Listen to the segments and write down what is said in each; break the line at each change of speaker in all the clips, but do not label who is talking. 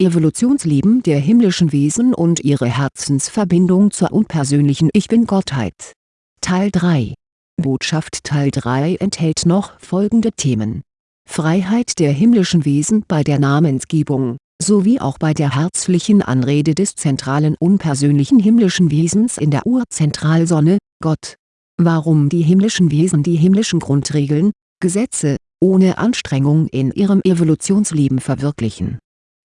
Evolutionsleben der himmlischen Wesen und ihre Herzensverbindung zur unpersönlichen Ich Bin-Gottheit. Teil 3 Botschaft Teil 3 enthält noch folgende Themen Freiheit der himmlischen Wesen bei der Namensgebung, sowie auch bei der herzlichen Anrede des zentralen unpersönlichen himmlischen Wesens in der Urzentralsonne, Gott. Warum die himmlischen Wesen die himmlischen Grundregeln, Gesetze, ohne Anstrengung in ihrem Evolutionsleben verwirklichen.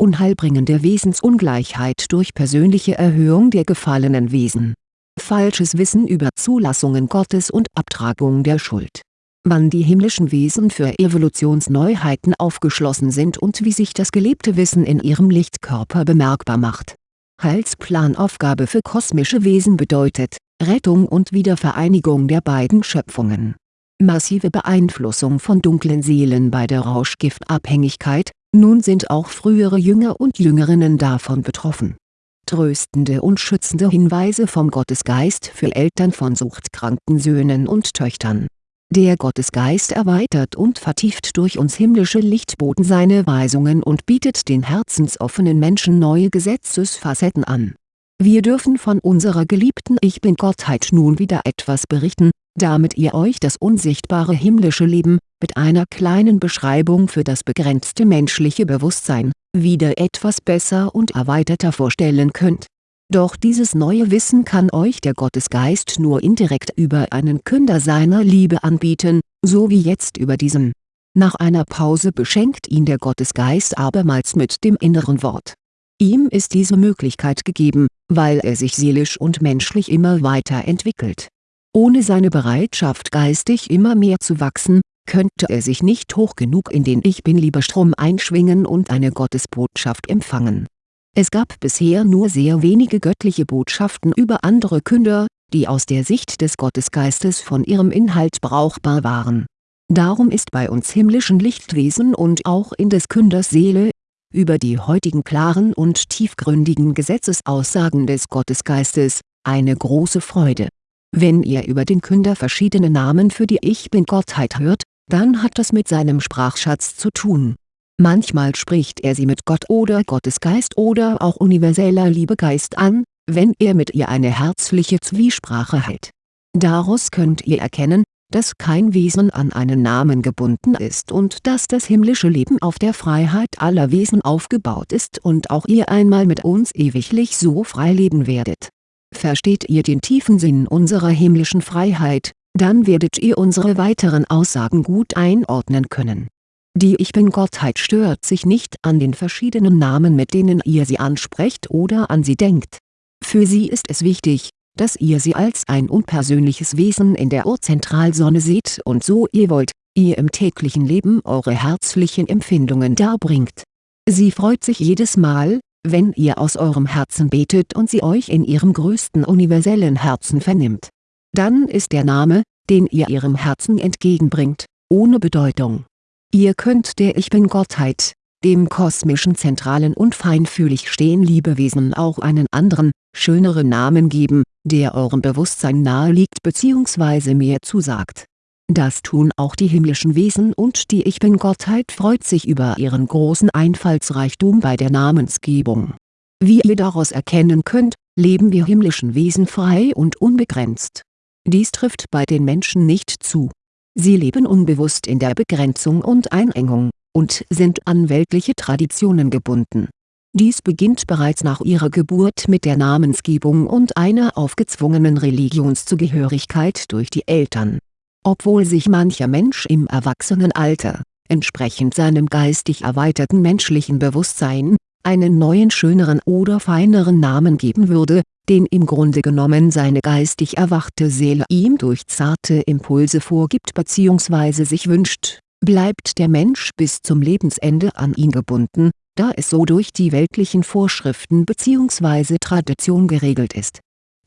Unheilbringende Wesensungleichheit durch persönliche Erhöhung der gefallenen Wesen. Falsches Wissen über Zulassungen Gottes und Abtragung der Schuld. Wann die himmlischen Wesen für Evolutionsneuheiten aufgeschlossen sind und wie sich das gelebte Wissen in ihrem Lichtkörper bemerkbar macht. Heilsplanaufgabe für kosmische Wesen bedeutet, Rettung und Wiedervereinigung der beiden Schöpfungen massive Beeinflussung von dunklen Seelen bei der Rauschgiftabhängigkeit, nun sind auch frühere Jünger und Jüngerinnen davon betroffen. Tröstende und schützende Hinweise vom Gottesgeist für Eltern von suchtkranken Söhnen und Töchtern. Der Gottesgeist erweitert und vertieft durch uns himmlische Lichtboten seine Weisungen und bietet den herzensoffenen Menschen neue Gesetzesfacetten an. Wir dürfen von unserer geliebten Ich Bin-Gottheit nun wieder etwas berichten, damit ihr euch das unsichtbare himmlische Leben, mit einer kleinen Beschreibung für das begrenzte menschliche Bewusstsein, wieder etwas besser und erweiterter vorstellen könnt. Doch dieses neue Wissen kann euch der Gottesgeist nur indirekt über einen Künder seiner Liebe anbieten, so wie jetzt über diesen. Nach einer Pause beschenkt ihn der Gottesgeist abermals mit dem inneren Wort. Ihm ist diese Möglichkeit gegeben, weil er sich seelisch und menschlich immer weiter entwickelt ohne seine Bereitschaft geistig immer mehr zu wachsen, könnte er sich nicht hoch genug in den Ich-Bin-Liebestrom einschwingen und eine Gottesbotschaft empfangen. Es gab bisher nur sehr wenige göttliche Botschaften über andere Künder, die aus der Sicht des Gottesgeistes von ihrem Inhalt brauchbar waren. Darum ist bei uns himmlischen Lichtwesen und auch in des Künders Seele, über die heutigen klaren und tiefgründigen Gesetzesaussagen des Gottesgeistes, eine große Freude wenn ihr über den Künder verschiedene Namen für die Ich Bin-Gottheit hört, dann hat das mit seinem Sprachschatz zu tun. Manchmal spricht er sie mit Gott oder Gottesgeist oder auch universeller Liebegeist an, wenn er mit ihr eine herzliche Zwiesprache hält. Daraus könnt ihr erkennen, dass kein Wesen an einen Namen gebunden ist und dass das himmlische Leben auf der Freiheit aller Wesen aufgebaut ist und auch ihr einmal mit uns ewiglich so frei leben werdet Versteht ihr den tiefen Sinn unserer himmlischen Freiheit, dann werdet ihr unsere weiteren Aussagen gut einordnen können. Die Ich Bin-Gottheit stört sich nicht an den verschiedenen Namen mit denen ihr sie ansprecht oder an sie denkt. Für sie ist es wichtig, dass ihr sie als ein unpersönliches Wesen in der Urzentralsonne seht und so ihr wollt, ihr im täglichen Leben eure herzlichen Empfindungen darbringt. Sie freut sich jedes Mal, wenn ihr aus eurem Herzen betet und sie euch in ihrem größten universellen Herzen vernimmt. Dann ist der Name, den ihr ihrem Herzen entgegenbringt, ohne Bedeutung. Ihr könnt der Ich Bin-Gottheit, dem kosmischen zentralen und feinfühlig stehen Liebewesen auch einen anderen, schöneren Namen geben, der eurem Bewusstsein nahe liegt bzw. mehr zusagt das tun auch die himmlischen Wesen und die Ich Bin-Gottheit freut sich über ihren großen Einfallsreichtum bei der Namensgebung. Wie ihr daraus erkennen könnt, leben wir himmlischen Wesen frei und unbegrenzt. Dies trifft bei den Menschen nicht zu. Sie leben unbewusst in der Begrenzung und Einengung, und sind an weltliche Traditionen gebunden. Dies beginnt bereits nach ihrer Geburt mit der Namensgebung und einer aufgezwungenen Religionszugehörigkeit durch die Eltern obwohl sich mancher Mensch im Erwachsenenalter, entsprechend seinem geistig erweiterten menschlichen Bewusstsein, einen neuen schöneren oder feineren Namen geben würde, den im Grunde genommen seine geistig erwachte Seele ihm durch zarte Impulse vorgibt bzw. sich wünscht, bleibt der Mensch bis zum Lebensende an ihn gebunden, da es so durch die weltlichen Vorschriften bzw. Tradition geregelt ist.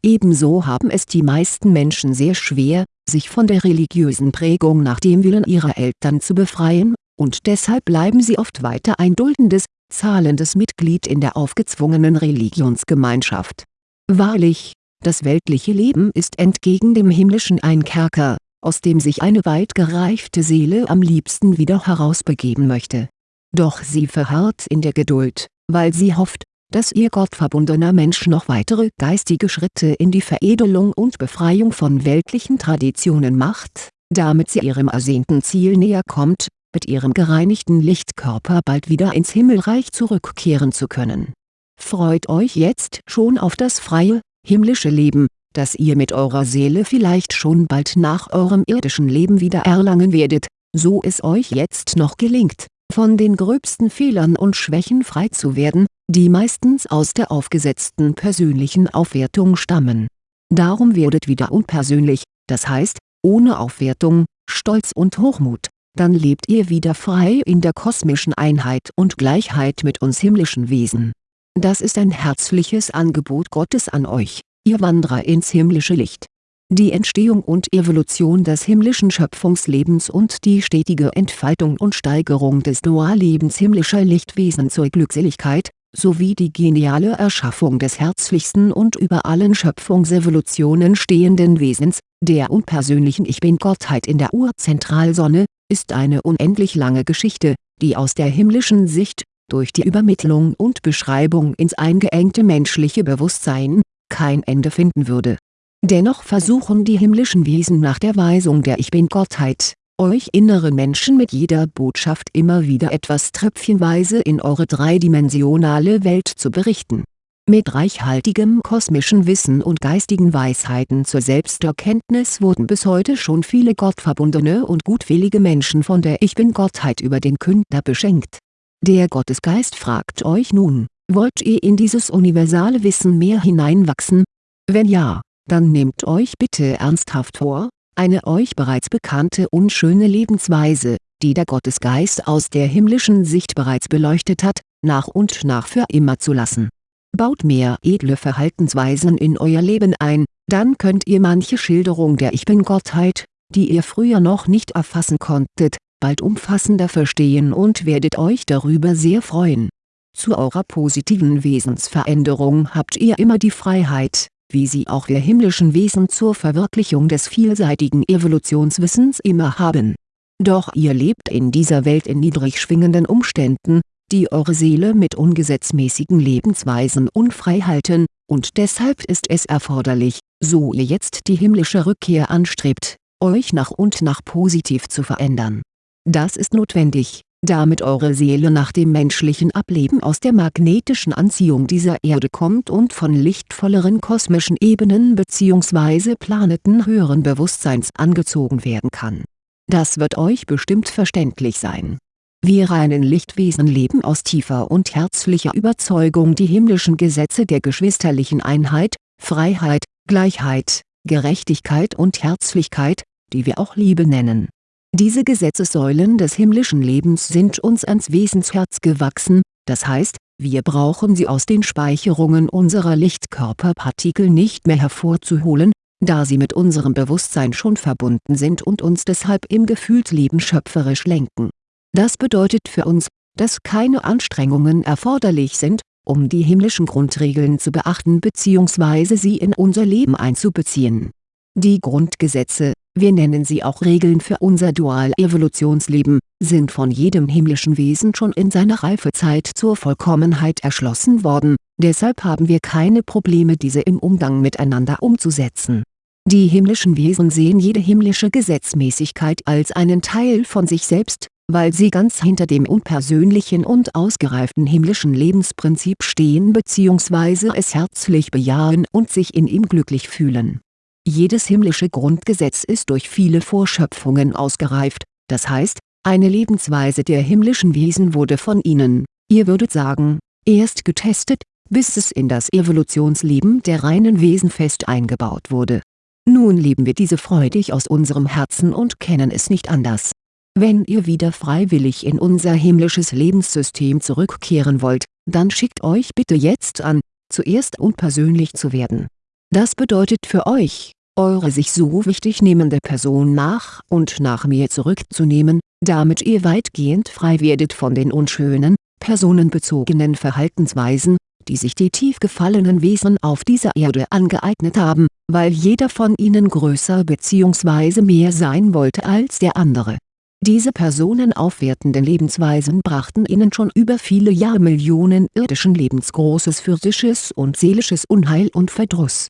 Ebenso haben es die meisten Menschen sehr schwer, sich von der religiösen Prägung nach dem Willen ihrer Eltern zu befreien, und deshalb bleiben sie oft weiter ein duldendes, zahlendes Mitglied in der aufgezwungenen Religionsgemeinschaft. Wahrlich, das weltliche Leben ist entgegen dem himmlischen ein Kerker, aus dem sich eine weit gereifte Seele am liebsten wieder herausbegeben möchte. Doch sie verharrt in der Geduld, weil sie hofft, dass ihr gottverbundener Mensch noch weitere geistige Schritte in die Veredelung und Befreiung von weltlichen Traditionen macht, damit sie ihrem ersehnten Ziel näher kommt, mit ihrem gereinigten Lichtkörper bald wieder ins Himmelreich zurückkehren zu können. Freut euch jetzt schon auf das freie, himmlische Leben, das ihr mit eurer Seele vielleicht schon bald nach eurem irdischen Leben wieder erlangen werdet, so es euch jetzt noch gelingt, von den gröbsten Fehlern und Schwächen frei zu werden, die meistens aus der aufgesetzten persönlichen Aufwertung stammen. Darum werdet wieder unpersönlich, das heißt, ohne Aufwertung, Stolz und Hochmut, dann lebt ihr wieder frei in der kosmischen Einheit und Gleichheit mit uns himmlischen Wesen. Das ist ein herzliches Angebot Gottes an euch, ihr Wanderer ins himmlische Licht. Die Entstehung und Evolution des himmlischen Schöpfungslebens und die stetige Entfaltung und Steigerung des Duallebens himmlischer Lichtwesen zur Glückseligkeit, sowie die geniale Erschaffung des herzlichsten und über allen Schöpfungsevolutionen stehenden Wesens, der unpersönlichen Ich Bin-Gottheit in der Urzentralsonne, ist eine unendlich lange Geschichte, die aus der himmlischen Sicht, durch die Übermittlung und Beschreibung ins eingeengte menschliche Bewusstsein, kein Ende finden würde. Dennoch versuchen die himmlischen Wesen nach der Weisung der Ich Bin-Gottheit, euch inneren Menschen mit jeder Botschaft immer wieder etwas tröpfchenweise in eure dreidimensionale Welt zu berichten. Mit reichhaltigem kosmischen Wissen und geistigen Weisheiten zur Selbsterkenntnis wurden bis heute schon viele gottverbundene und gutwillige Menschen von der Ich Bin-Gottheit über den Künder beschenkt. Der Gottesgeist fragt euch nun, wollt ihr in dieses universale Wissen mehr hineinwachsen? Wenn ja, dann nehmt euch bitte ernsthaft vor, eine euch bereits bekannte unschöne Lebensweise, die der Gottesgeist aus der himmlischen Sicht bereits beleuchtet hat, nach und nach für immer zu lassen. Baut mehr edle Verhaltensweisen in euer Leben ein, dann könnt ihr manche Schilderung der Ich Bin-Gottheit, die ihr früher noch nicht erfassen konntet, bald umfassender verstehen und werdet euch darüber sehr freuen. Zu eurer positiven Wesensveränderung habt ihr immer die Freiheit, wie sie auch wir himmlischen Wesen zur Verwirklichung des vielseitigen Evolutionswissens immer haben. Doch ihr lebt in dieser Welt in niedrig schwingenden Umständen, die eure Seele mit ungesetzmäßigen Lebensweisen unfrei halten, und deshalb ist es erforderlich, so ihr jetzt die himmlische Rückkehr anstrebt, euch nach und nach positiv zu verändern. Das ist notwendig, damit eure Seele nach dem menschlichen Ableben aus der magnetischen Anziehung dieser Erde kommt und von lichtvolleren kosmischen Ebenen bzw. Planeten höheren Bewusstseins angezogen werden kann. Das wird euch bestimmt verständlich sein. Wir reinen Lichtwesen leben aus tiefer und herzlicher Überzeugung die himmlischen Gesetze der geschwisterlichen Einheit, Freiheit, Gleichheit, Gerechtigkeit und Herzlichkeit, die wir auch Liebe nennen diese Gesetzessäulen des himmlischen Lebens sind uns ans Wesensherz gewachsen, das heißt, wir brauchen sie aus den Speicherungen unserer Lichtkörperpartikel nicht mehr hervorzuholen, da sie mit unserem Bewusstsein schon verbunden sind und uns deshalb im Gefühlsleben schöpferisch lenken. Das bedeutet für uns, dass keine Anstrengungen erforderlich sind, um die himmlischen Grundregeln zu beachten bzw. sie in unser Leben einzubeziehen. Die Grundgesetze, wir nennen sie auch Regeln für unser Dual-Evolutionsleben, sind von jedem himmlischen Wesen schon in seiner Reifezeit zur Vollkommenheit erschlossen worden, deshalb haben wir keine Probleme diese im Umgang miteinander umzusetzen. Die himmlischen Wesen sehen jede himmlische Gesetzmäßigkeit als einen Teil von sich selbst, weil sie ganz hinter dem unpersönlichen und ausgereiften himmlischen Lebensprinzip stehen bzw. es herzlich bejahen und sich in ihm glücklich fühlen jedes himmlische Grundgesetz ist durch viele Vorschöpfungen ausgereift, das heißt, eine Lebensweise der himmlischen Wesen wurde von ihnen, ihr würdet sagen, erst getestet, bis es in das Evolutionsleben der reinen Wesen fest eingebaut wurde. Nun leben wir diese freudig aus unserem Herzen und kennen es nicht anders. Wenn ihr wieder freiwillig in unser himmlisches Lebenssystem zurückkehren wollt, dann schickt euch bitte jetzt an, zuerst unpersönlich zu werden. Das bedeutet für euch, eure sich so wichtig nehmende Person nach und nach mir zurückzunehmen, damit ihr weitgehend frei werdet von den unschönen, personenbezogenen Verhaltensweisen, die sich die tief gefallenen Wesen auf dieser Erde angeeignet haben, weil jeder von ihnen größer bzw. mehr sein wollte als der andere. Diese personenaufwertenden Lebensweisen brachten ihnen schon über viele Jahrmillionen irdischen Lebens großes physisches und seelisches Unheil und Verdruss.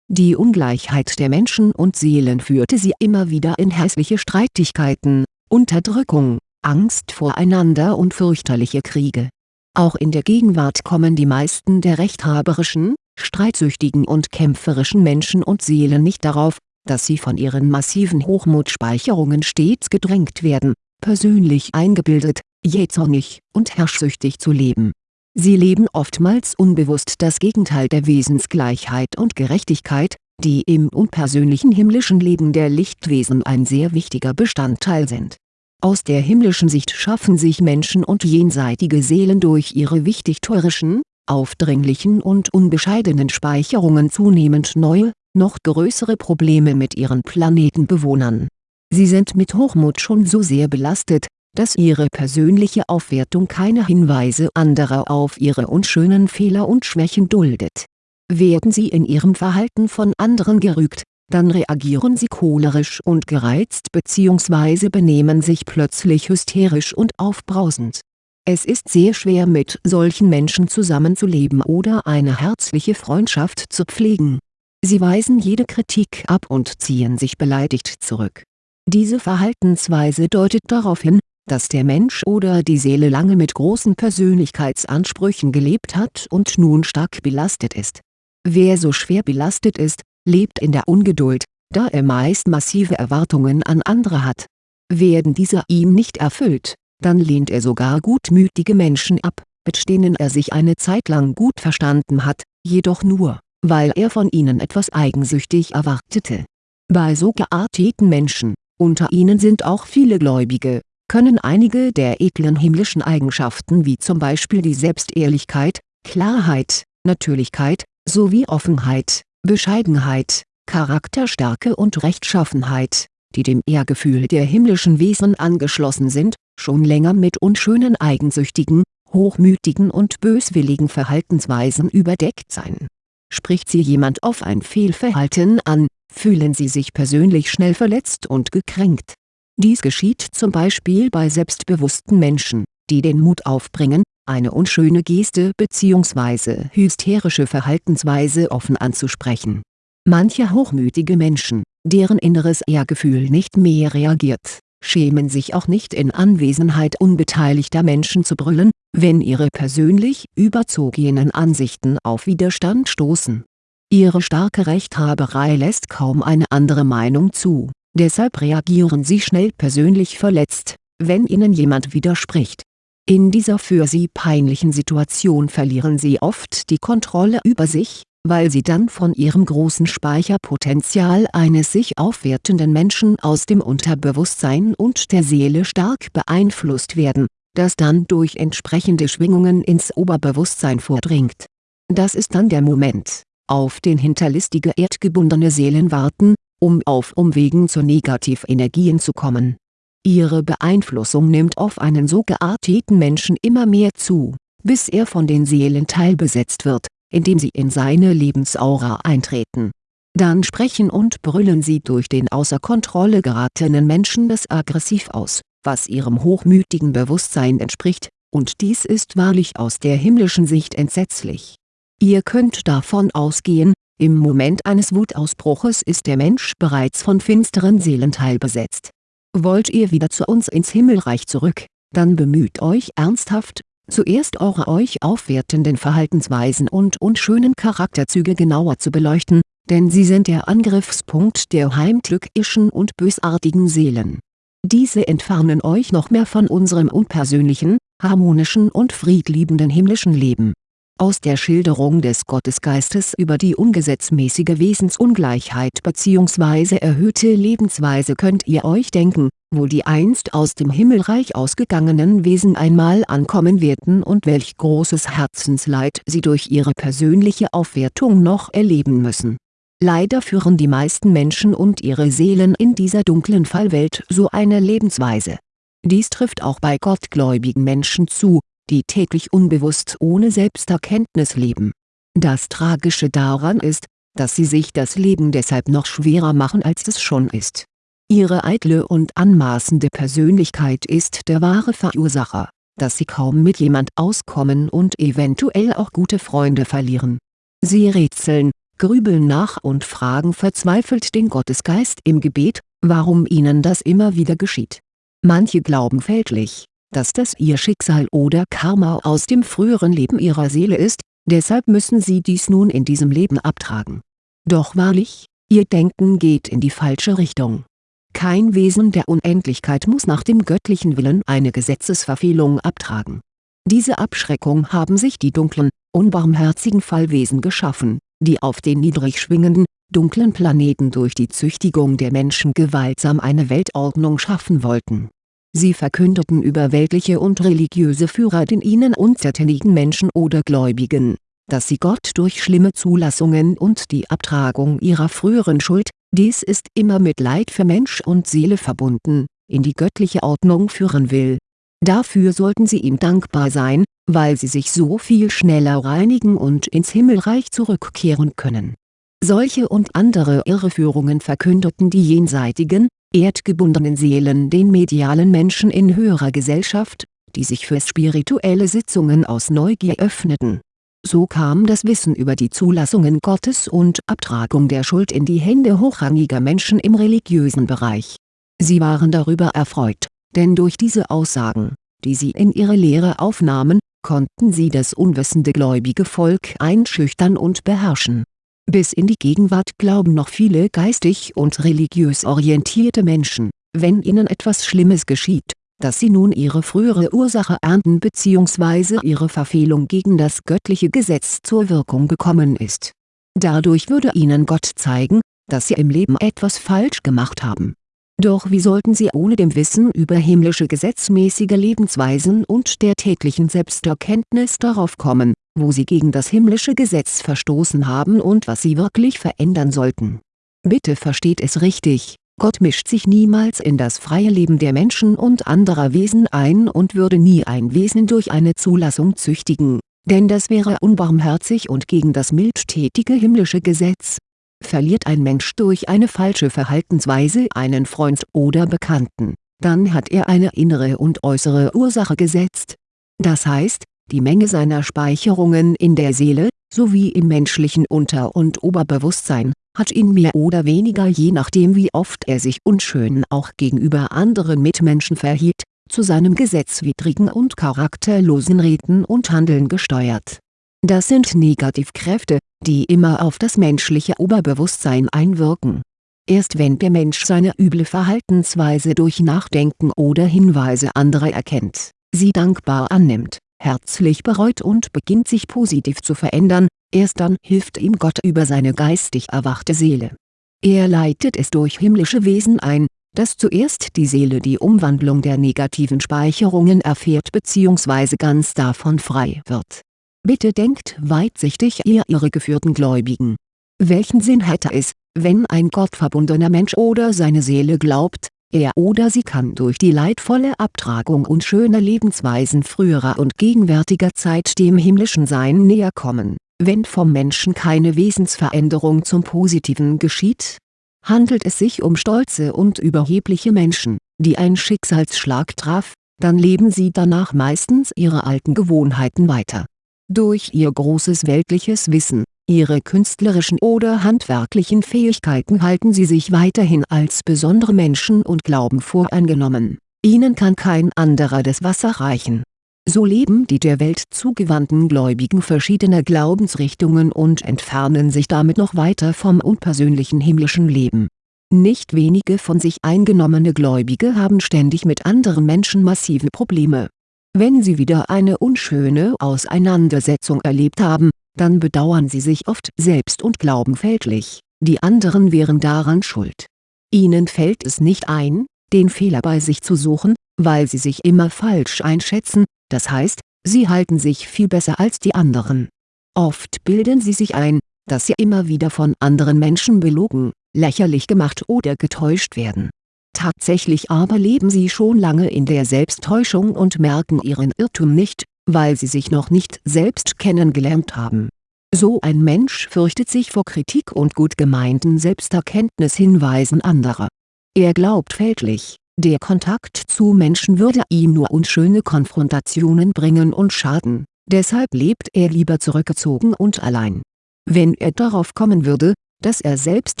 Die Ungleichheit der Menschen und Seelen führte sie immer wieder in hässliche Streitigkeiten, Unterdrückung, Angst voreinander und fürchterliche Kriege. Auch in der Gegenwart kommen die meisten der rechthaberischen, streitsüchtigen und kämpferischen Menschen und Seelen nicht darauf, dass sie von ihren massiven Hochmutspeicherungen stets gedrängt werden, persönlich eingebildet, jähzornig und herrschsüchtig zu leben. Sie leben oftmals unbewusst das Gegenteil der Wesensgleichheit und Gerechtigkeit, die im unpersönlichen himmlischen Leben der Lichtwesen ein sehr wichtiger Bestandteil sind. Aus der himmlischen Sicht schaffen sich Menschen und jenseitige Seelen durch ihre wichtigtuerischen, aufdringlichen und unbescheidenen Speicherungen zunehmend neue, noch größere Probleme mit ihren Planetenbewohnern. Sie sind mit Hochmut schon so sehr belastet, dass ihre persönliche Aufwertung keine Hinweise anderer auf ihre unschönen Fehler und Schwächen duldet. Werden sie in ihrem Verhalten von anderen gerügt, dann reagieren sie cholerisch und gereizt bzw. benehmen sich plötzlich hysterisch und aufbrausend. Es ist sehr schwer mit solchen Menschen zusammenzuleben oder eine herzliche Freundschaft zu pflegen Sie weisen jede Kritik ab und ziehen sich beleidigt zurück. Diese Verhaltensweise deutet darauf hin, dass der Mensch oder die Seele lange mit großen Persönlichkeitsansprüchen gelebt hat und nun stark belastet ist. Wer so schwer belastet ist, lebt in der Ungeduld, da er meist massive Erwartungen an andere hat. Werden diese ihm nicht erfüllt, dann lehnt er sogar gutmütige Menschen ab, mit denen er sich eine Zeit lang gut verstanden hat, jedoch nur weil er von ihnen etwas eigensüchtig erwartete. Bei so gearteten Menschen, unter ihnen sind auch viele Gläubige, können einige der edlen himmlischen Eigenschaften wie zum Beispiel die Selbstehrlichkeit, Klarheit, Natürlichkeit, sowie Offenheit, Bescheidenheit, Charakterstärke und Rechtschaffenheit, die dem Ehrgefühl der himmlischen Wesen angeschlossen sind, schon länger mit unschönen eigensüchtigen, hochmütigen und böswilligen Verhaltensweisen überdeckt sein Spricht sie jemand auf ein Fehlverhalten an, fühlen sie sich persönlich schnell verletzt und gekränkt. Dies geschieht zum Beispiel bei selbstbewussten Menschen, die den Mut aufbringen, eine unschöne Geste bzw. hysterische Verhaltensweise offen anzusprechen. Manche hochmütige Menschen, deren inneres Ehrgefühl nicht mehr reagiert, schämen sich auch nicht in Anwesenheit unbeteiligter Menschen zu brüllen, wenn ihre persönlich überzogenen Ansichten auf Widerstand stoßen. Ihre starke Rechthaberei lässt kaum eine andere Meinung zu, deshalb reagieren sie schnell persönlich verletzt, wenn ihnen jemand widerspricht. In dieser für sie peinlichen Situation verlieren sie oft die Kontrolle über sich, weil sie dann von ihrem großen Speicherpotenzial eines sich aufwertenden Menschen aus dem Unterbewusstsein und der Seele stark beeinflusst werden, das dann durch entsprechende Schwingungen ins Oberbewusstsein vordringt. Das ist dann der Moment, auf den hinterlistige erdgebundene Seelen warten, um auf Umwegen zu Negativenergien zu kommen. Ihre Beeinflussung nimmt auf einen so gearteten Menschen immer mehr zu, bis er von den Seelen teilbesetzt wird indem sie in seine Lebensaura eintreten. Dann sprechen und brüllen sie durch den außer Kontrolle geratenen Menschen das aggressiv aus, was ihrem hochmütigen Bewusstsein entspricht, und dies ist wahrlich aus der himmlischen Sicht entsetzlich. Ihr könnt davon ausgehen, im Moment eines Wutausbruches ist der Mensch bereits von finsteren Seelenteil besetzt. Wollt ihr wieder zu uns ins Himmelreich zurück, dann bemüht euch ernsthaft, zuerst eure euch aufwertenden Verhaltensweisen und unschönen Charakterzüge genauer zu beleuchten, denn sie sind der Angriffspunkt der heimtückischen und bösartigen Seelen. Diese entfernen euch noch mehr von unserem unpersönlichen, harmonischen und friedliebenden himmlischen Leben aus der Schilderung des Gottesgeistes über die ungesetzmäßige Wesensungleichheit bzw. erhöhte Lebensweise könnt ihr euch denken, wo die einst aus dem Himmelreich ausgegangenen Wesen einmal ankommen werden und welch großes Herzensleid sie durch ihre persönliche Aufwertung noch erleben müssen. Leider führen die meisten Menschen und ihre Seelen in dieser dunklen Fallwelt so eine Lebensweise. Dies trifft auch bei gottgläubigen Menschen zu, die täglich unbewusst ohne Selbsterkenntnis leben. Das Tragische daran ist, dass sie sich das Leben deshalb noch schwerer machen als es schon ist. Ihre eitle und anmaßende Persönlichkeit ist der wahre Verursacher, dass Sie kaum mit jemand auskommen und eventuell auch gute Freunde verlieren. Sie rätseln, grübeln nach und fragen verzweifelt den Gottesgeist im Gebet, warum ihnen das immer wieder geschieht. Manche glauben fälschlich, dass das ihr Schicksal oder Karma aus dem früheren Leben ihrer Seele ist, deshalb müssen sie dies nun in diesem Leben abtragen. Doch wahrlich, ihr Denken geht in die falsche Richtung. Kein Wesen der Unendlichkeit muss nach dem göttlichen Willen eine Gesetzesverfehlung abtragen. Diese Abschreckung haben sich die dunklen, unbarmherzigen Fallwesen geschaffen, die auf den niedrig schwingenden, dunklen Planeten durch die Züchtigung der Menschen gewaltsam eine Weltordnung schaffen wollten. Sie verkündeten über weltliche und religiöse Führer den ihnen untertänigen Menschen oder Gläubigen, dass sie Gott durch schlimme Zulassungen und die Abtragung ihrer früheren Schuld, dies ist immer mit Leid für Mensch und Seele verbunden, in die göttliche Ordnung führen will. Dafür sollten sie ihm dankbar sein, weil sie sich so viel schneller reinigen und ins Himmelreich zurückkehren können. Solche und andere Irreführungen verkündeten die jenseitigen, erdgebundenen Seelen den medialen Menschen in höherer Gesellschaft, die sich für spirituelle Sitzungen aus Neugier öffneten. So kam das Wissen über die Zulassungen Gottes und Abtragung der Schuld in die Hände hochrangiger Menschen im religiösen Bereich. Sie waren darüber erfreut, denn durch diese Aussagen, die sie in ihre Lehre aufnahmen, konnten sie das unwissende gläubige Volk einschüchtern und beherrschen. Bis in die Gegenwart glauben noch viele geistig und religiös orientierte Menschen, wenn ihnen etwas Schlimmes geschieht, dass sie nun ihre frühere Ursache ernten bzw. ihre Verfehlung gegen das göttliche Gesetz zur Wirkung gekommen ist. Dadurch würde ihnen Gott zeigen, dass sie im Leben etwas falsch gemacht haben doch wie sollten sie ohne dem Wissen über himmlische gesetzmäßige Lebensweisen und der täglichen Selbsterkenntnis darauf kommen, wo sie gegen das himmlische Gesetz verstoßen haben und was sie wirklich verändern sollten. Bitte versteht es richtig, Gott mischt sich niemals in das freie Leben der Menschen und anderer Wesen ein und würde nie ein Wesen durch eine Zulassung züchtigen, denn das wäre unbarmherzig und gegen das mildtätige himmlische Gesetz Verliert ein Mensch durch eine falsche Verhaltensweise einen Freund oder Bekannten, dann hat er eine innere und äußere Ursache gesetzt. Das heißt, die Menge seiner Speicherungen in der Seele, sowie im menschlichen Unter- und Oberbewusstsein, hat ihn mehr oder weniger je nachdem wie oft er sich unschön auch gegenüber anderen Mitmenschen verhielt, zu seinem gesetzwidrigen und charakterlosen Reden und Handeln gesteuert. Das sind Negativkräfte, die immer auf das menschliche Oberbewusstsein einwirken. Erst wenn der Mensch seine üble Verhaltensweise durch Nachdenken oder Hinweise anderer erkennt, sie dankbar annimmt, herzlich bereut und beginnt sich positiv zu verändern, erst dann hilft ihm Gott über seine geistig erwachte Seele. Er leitet es durch himmlische Wesen ein, dass zuerst die Seele die Umwandlung der negativen Speicherungen erfährt bzw. ganz davon frei wird Bitte denkt weitsichtig ihr irregeführten Gläubigen. Welchen Sinn hätte es, wenn ein gottverbundener Mensch oder seine Seele glaubt, er oder sie kann durch die leidvolle Abtragung und schöne Lebensweisen früherer und gegenwärtiger Zeit dem himmlischen Sein näher kommen, wenn vom Menschen keine Wesensveränderung zum Positiven geschieht? Handelt es sich um stolze und überhebliche Menschen, die ein Schicksalsschlag traf, dann leben sie danach meistens ihre alten Gewohnheiten weiter durch ihr großes weltliches Wissen, ihre künstlerischen oder handwerklichen Fähigkeiten halten sie sich weiterhin als besondere Menschen und glauben voreingenommen, ihnen kann kein anderer das Wasser reichen. So leben die der Welt zugewandten Gläubigen verschiedener Glaubensrichtungen und entfernen sich damit noch weiter vom unpersönlichen himmlischen Leben. Nicht wenige von sich eingenommene Gläubige haben ständig mit anderen Menschen massive Probleme wenn Sie wieder eine unschöne Auseinandersetzung erlebt haben, dann bedauern Sie sich oft selbst und glauben fälschlich, die anderen wären daran schuld. Ihnen fällt es nicht ein, den Fehler bei sich zu suchen, weil Sie sich immer falsch einschätzen, das heißt, Sie halten sich viel besser als die anderen. Oft bilden Sie sich ein, dass Sie immer wieder von anderen Menschen belogen, lächerlich gemacht oder getäuscht werden Tatsächlich aber leben sie schon lange in der Selbsttäuschung und merken ihren Irrtum nicht, weil sie sich noch nicht selbst kennengelernt haben. So ein Mensch fürchtet sich vor Kritik und gut gemeinten Selbsterkenntnishinweisen anderer. Er glaubt fälschlich, der Kontakt zu Menschen würde ihm nur unschöne Konfrontationen bringen und schaden, deshalb lebt er lieber zurückgezogen und allein. Wenn er darauf kommen würde, dass er selbst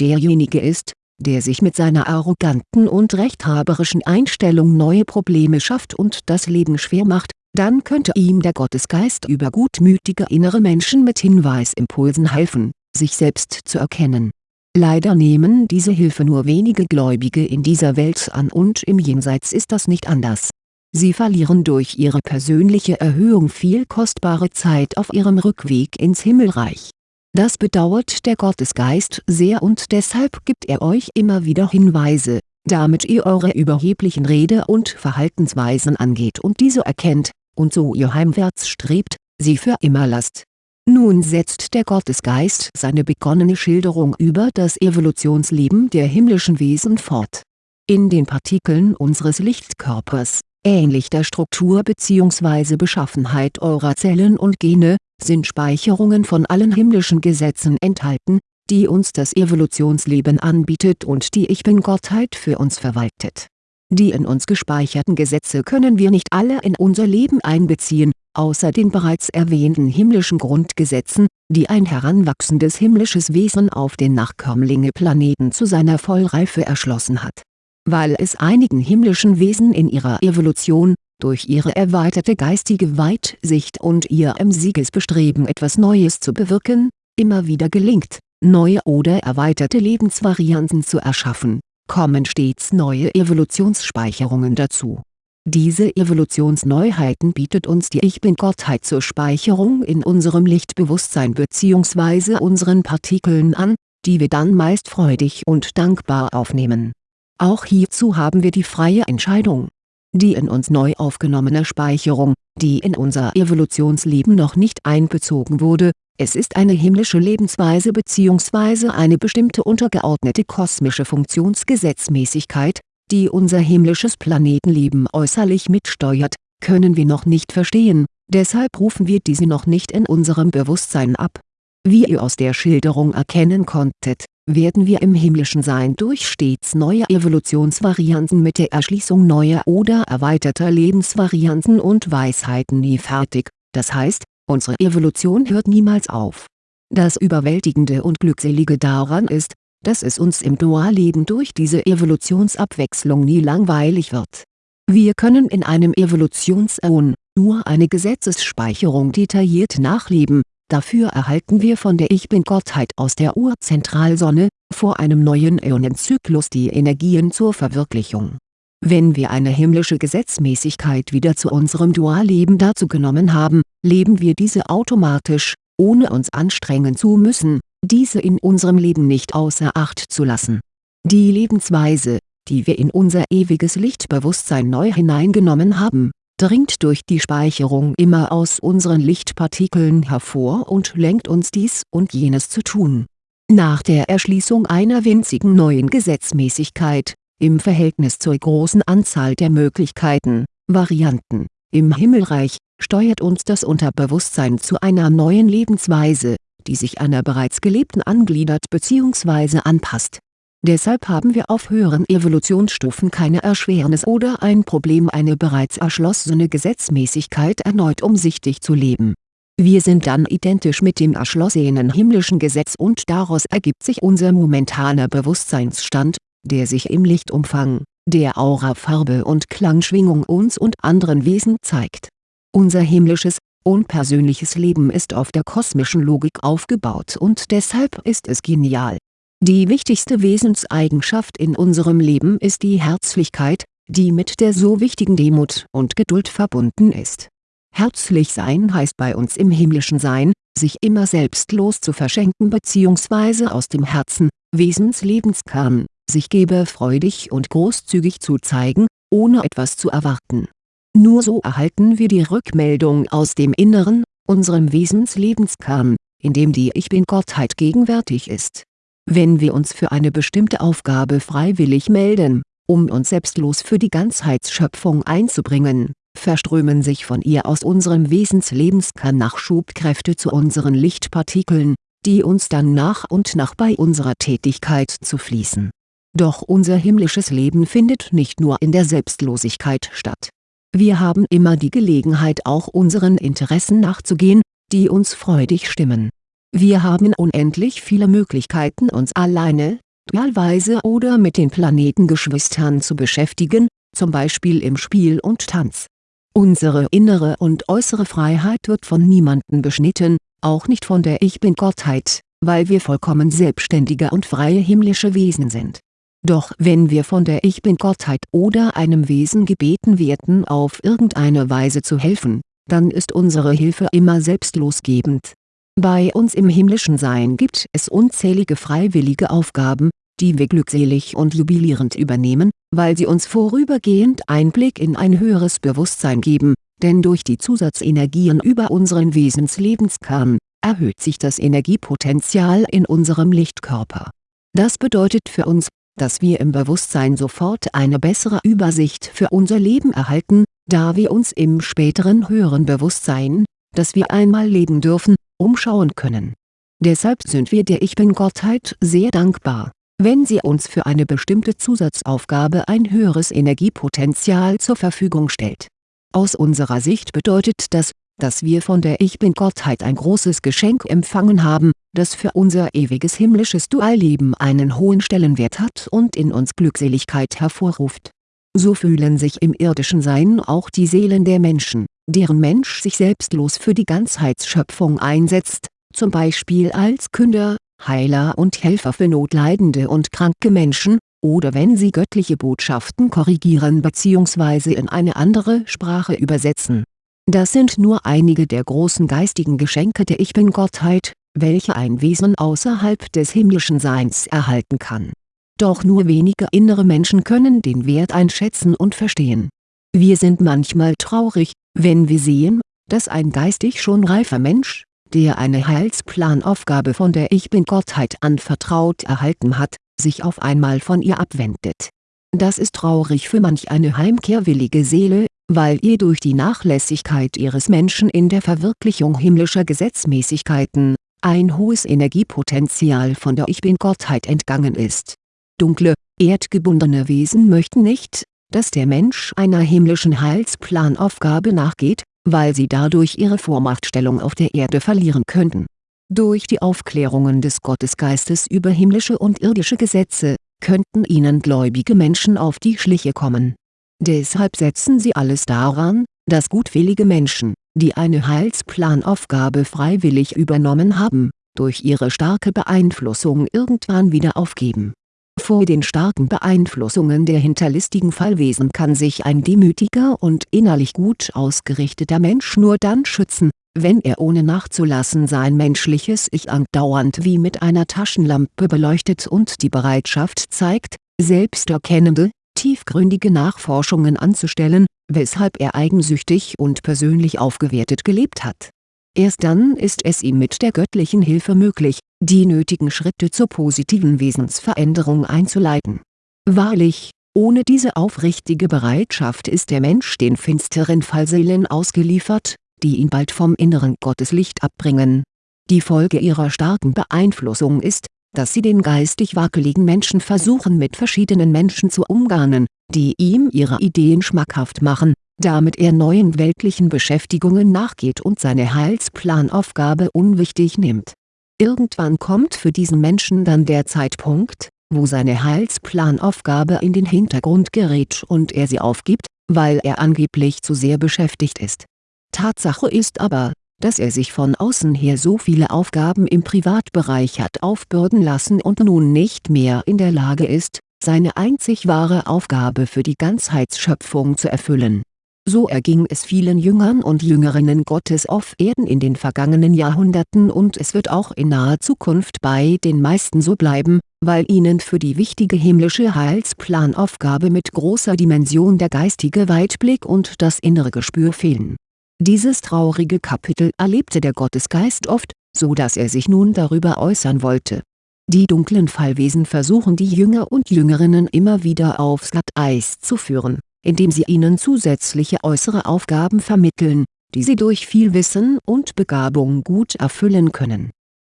derjenige ist, der sich mit seiner arroganten und rechthaberischen Einstellung neue Probleme schafft und das Leben schwer macht, dann könnte ihm der Gottesgeist über gutmütige innere Menschen mit Hinweisimpulsen helfen, sich selbst zu erkennen. Leider nehmen diese Hilfe nur wenige Gläubige in dieser Welt an und im Jenseits ist das nicht anders. Sie verlieren durch ihre persönliche Erhöhung viel kostbare Zeit auf ihrem Rückweg ins Himmelreich das bedauert der Gottesgeist sehr und deshalb gibt er euch immer wieder Hinweise, damit ihr eure überheblichen Rede- und Verhaltensweisen angeht und diese erkennt, und so ihr heimwärts strebt, sie für immer lasst. Nun setzt der Gottesgeist seine begonnene Schilderung über das Evolutionsleben der himmlischen Wesen fort. In den Partikeln unseres Lichtkörpers, ähnlich der Struktur bzw. Beschaffenheit eurer Zellen und Gene, sind Speicherungen von allen himmlischen Gesetzen enthalten, die uns das Evolutionsleben anbietet und die Ich-Bin-Gottheit für uns verwaltet. Die in uns gespeicherten Gesetze können wir nicht alle in unser Leben einbeziehen, außer den bereits erwähnten himmlischen Grundgesetzen, die ein heranwachsendes himmlisches Wesen auf den Nachkömmlinge-Planeten zu seiner Vollreife erschlossen hat. Weil es einigen himmlischen Wesen in ihrer Evolution durch ihre erweiterte geistige Weitsicht und ihr emsiges Bestreben etwas Neues zu bewirken, immer wieder gelingt, neue oder erweiterte Lebensvarianten zu erschaffen, kommen stets neue Evolutionsspeicherungen dazu. Diese Evolutionsneuheiten bietet uns die Ich-Bin-Gottheit zur Speicherung in unserem Lichtbewusstsein bzw. unseren Partikeln an, die wir dann meist freudig und dankbar aufnehmen. Auch hierzu haben wir die freie Entscheidung die in uns neu aufgenommene Speicherung, die in unser Evolutionsleben noch nicht einbezogen wurde, es ist eine himmlische Lebensweise bzw. eine bestimmte untergeordnete kosmische Funktionsgesetzmäßigkeit, die unser himmlisches Planetenleben äußerlich mitsteuert, können wir noch nicht verstehen, deshalb rufen wir diese noch nicht in unserem Bewusstsein ab. Wie ihr aus der Schilderung erkennen konntet werden wir im himmlischen Sein durch stets neue Evolutionsvarianten mit der Erschließung neuer oder erweiterter Lebensvarianten und Weisheiten nie fertig, das heißt, unsere Evolution hört niemals auf. Das Überwältigende und Glückselige daran ist, dass es uns im Dualleben durch diese Evolutionsabwechslung nie langweilig wird. Wir können in einem Evolutionsäon nur eine Gesetzesspeicherung detailliert nachleben, Dafür erhalten wir von der Ich-Bin-Gottheit aus der Urzentralsonne, vor einem neuen Äonenzyklus die Energien zur Verwirklichung. Wenn wir eine himmlische Gesetzmäßigkeit wieder zu unserem Dualleben dazugenommen haben, leben wir diese automatisch, ohne uns anstrengen zu müssen, diese in unserem Leben nicht außer Acht zu lassen. Die Lebensweise, die wir in unser ewiges Lichtbewusstsein neu hineingenommen haben, dringt durch die Speicherung immer aus unseren Lichtpartikeln hervor und lenkt uns dies und jenes zu tun. Nach der Erschließung einer winzigen neuen Gesetzmäßigkeit, im Verhältnis zur großen Anzahl der Möglichkeiten, Varianten, im Himmelreich, steuert uns das Unterbewusstsein zu einer neuen Lebensweise, die sich einer bereits gelebten angliedert bzw. anpasst Deshalb haben wir auf höheren Evolutionsstufen keine Erschwernis oder ein Problem eine bereits erschlossene Gesetzmäßigkeit erneut umsichtig zu leben. Wir sind dann identisch mit dem erschlossenen himmlischen Gesetz und daraus ergibt sich unser momentaner Bewusstseinsstand, der sich im Lichtumfang, der Aurafarbe und Klangschwingung uns und anderen Wesen zeigt. Unser himmlisches, unpersönliches Leben ist auf der kosmischen Logik aufgebaut und deshalb ist es genial die wichtigste Wesenseigenschaft in unserem Leben ist die Herzlichkeit, die mit der so wichtigen Demut und Geduld verbunden ist. Herzlich sein heißt bei uns im himmlischen Sein, sich immer selbstlos zu verschenken bzw. aus dem Herzen, Wesenslebenskern, sich gebefreudig und großzügig zu zeigen, ohne etwas zu erwarten. Nur so erhalten wir die Rückmeldung aus dem Inneren, unserem Wesenslebenskern, in dem die Ich-Bin-Gottheit gegenwärtig ist wenn wir uns für eine bestimmte Aufgabe freiwillig melden, um uns selbstlos für die Ganzheitsschöpfung einzubringen, verströmen sich von ihr aus unserem Wesenslebenskern Nachschubkräfte zu unseren Lichtpartikeln, die uns dann nach und nach bei unserer Tätigkeit zu fließen Doch unser himmlisches Leben findet nicht nur in der Selbstlosigkeit statt. Wir haben immer die Gelegenheit auch unseren Interessen nachzugehen, die uns freudig stimmen. Wir haben unendlich viele Möglichkeiten uns alleine, dualweise oder mit den Planetengeschwistern zu beschäftigen, zum Beispiel im Spiel und Tanz. Unsere innere und äußere Freiheit wird von niemandem beschnitten, auch nicht von der Ich-Bin-Gottheit, weil wir vollkommen selbstständige und freie himmlische Wesen sind. Doch wenn wir von der Ich-Bin-Gottheit oder einem Wesen gebeten werden auf irgendeine Weise zu helfen, dann ist unsere Hilfe immer selbstlosgebend. Bei uns im himmlischen Sein gibt es unzählige freiwillige Aufgaben, die wir glückselig und jubilierend übernehmen, weil sie uns vorübergehend Einblick in ein höheres Bewusstsein geben, denn durch die Zusatzenergien über unseren Wesenslebenskern, erhöht sich das Energiepotenzial in unserem Lichtkörper. Das bedeutet für uns, dass wir im Bewusstsein sofort eine bessere Übersicht für unser Leben erhalten, da wir uns im späteren höheren Bewusstsein, das wir einmal leben dürfen, umschauen können. Deshalb sind wir der Ich-Bin-Gottheit sehr dankbar wenn sie uns für eine bestimmte Zusatzaufgabe ein höheres Energiepotenzial zur Verfügung stellt. Aus unserer Sicht bedeutet das, dass wir von der Ich-Bin-Gottheit ein großes Geschenk empfangen haben, das für unser ewiges himmlisches Dualleben einen hohen Stellenwert hat und in uns Glückseligkeit hervorruft. So fühlen sich im irdischen Sein auch die Seelen der Menschen, deren Mensch sich selbstlos für die Ganzheitsschöpfung einsetzt, zum Beispiel als Künder, Heiler und Helfer für notleidende und kranke Menschen, oder wenn sie göttliche Botschaften korrigieren bzw. in eine andere Sprache übersetzen. Das sind nur einige der großen geistigen Geschenke der Ich-Bin-Gottheit, welche ein Wesen außerhalb des himmlischen Seins erhalten kann. Doch nur wenige innere Menschen können den Wert einschätzen und verstehen. Wir sind manchmal traurig, wenn wir sehen, dass ein geistig schon reifer Mensch, der eine Heilsplanaufgabe von der Ich-Bin-Gottheit anvertraut erhalten hat, sich auf einmal von ihr abwendet. Das ist traurig für manch eine heimkehrwillige Seele, weil ihr durch die Nachlässigkeit ihres Menschen in der Verwirklichung himmlischer Gesetzmäßigkeiten, ein hohes Energiepotenzial von der Ich-Bin-Gottheit entgangen ist. Dunkle, erdgebundene Wesen möchten nicht, dass der Mensch einer himmlischen Heilsplanaufgabe nachgeht, weil sie dadurch ihre Vormachtstellung auf der Erde verlieren könnten. Durch die Aufklärungen des Gottesgeistes über himmlische und irdische Gesetze, könnten ihnen gläubige Menschen auf die Schliche kommen. Deshalb setzen sie alles daran, dass gutwillige Menschen, die eine Heilsplanaufgabe freiwillig übernommen haben, durch ihre starke Beeinflussung irgendwann wieder aufgeben. Vor den starken Beeinflussungen der hinterlistigen Fallwesen kann sich ein demütiger und innerlich gut ausgerichteter Mensch nur dann schützen, wenn er ohne nachzulassen sein menschliches Ich andauernd wie mit einer Taschenlampe beleuchtet und die Bereitschaft zeigt, selbsterkennende, tiefgründige Nachforschungen anzustellen, weshalb er eigensüchtig und persönlich aufgewertet gelebt hat. Erst dann ist es ihm mit der göttlichen Hilfe möglich, die nötigen Schritte zur positiven Wesensveränderung einzuleiten. Wahrlich, ohne diese aufrichtige Bereitschaft ist der Mensch den finsteren Fallseelen ausgeliefert, die ihn bald vom inneren Gotteslicht abbringen. Die Folge ihrer starken Beeinflussung ist, dass sie den geistig wackeligen Menschen versuchen mit verschiedenen Menschen zu umgarnen, die ihm ihre Ideen schmackhaft machen, damit er neuen weltlichen Beschäftigungen nachgeht und seine Heilsplanaufgabe unwichtig nimmt Irgendwann kommt für diesen Menschen dann der Zeitpunkt, wo seine Heilsplanaufgabe in den Hintergrund gerät und er sie aufgibt, weil er angeblich zu sehr beschäftigt ist. Tatsache ist aber, dass er sich von außen her so viele Aufgaben im Privatbereich hat aufbürden lassen und nun nicht mehr in der Lage ist, seine einzig wahre Aufgabe für die Ganzheitsschöpfung zu erfüllen so erging es vielen Jüngern und Jüngerinnen Gottes auf Erden in den vergangenen Jahrhunderten und es wird auch in naher Zukunft bei den meisten so bleiben, weil ihnen für die wichtige himmlische Heilsplanaufgabe mit großer Dimension der geistige Weitblick und das innere Gespür fehlen. Dieses traurige Kapitel erlebte der Gottesgeist oft, so dass er sich nun darüber äußern wollte. Die dunklen Fallwesen versuchen die Jünger und Jüngerinnen immer wieder aufs Glatteis zu führen indem sie ihnen zusätzliche äußere Aufgaben vermitteln, die sie durch viel Wissen und Begabung gut erfüllen können.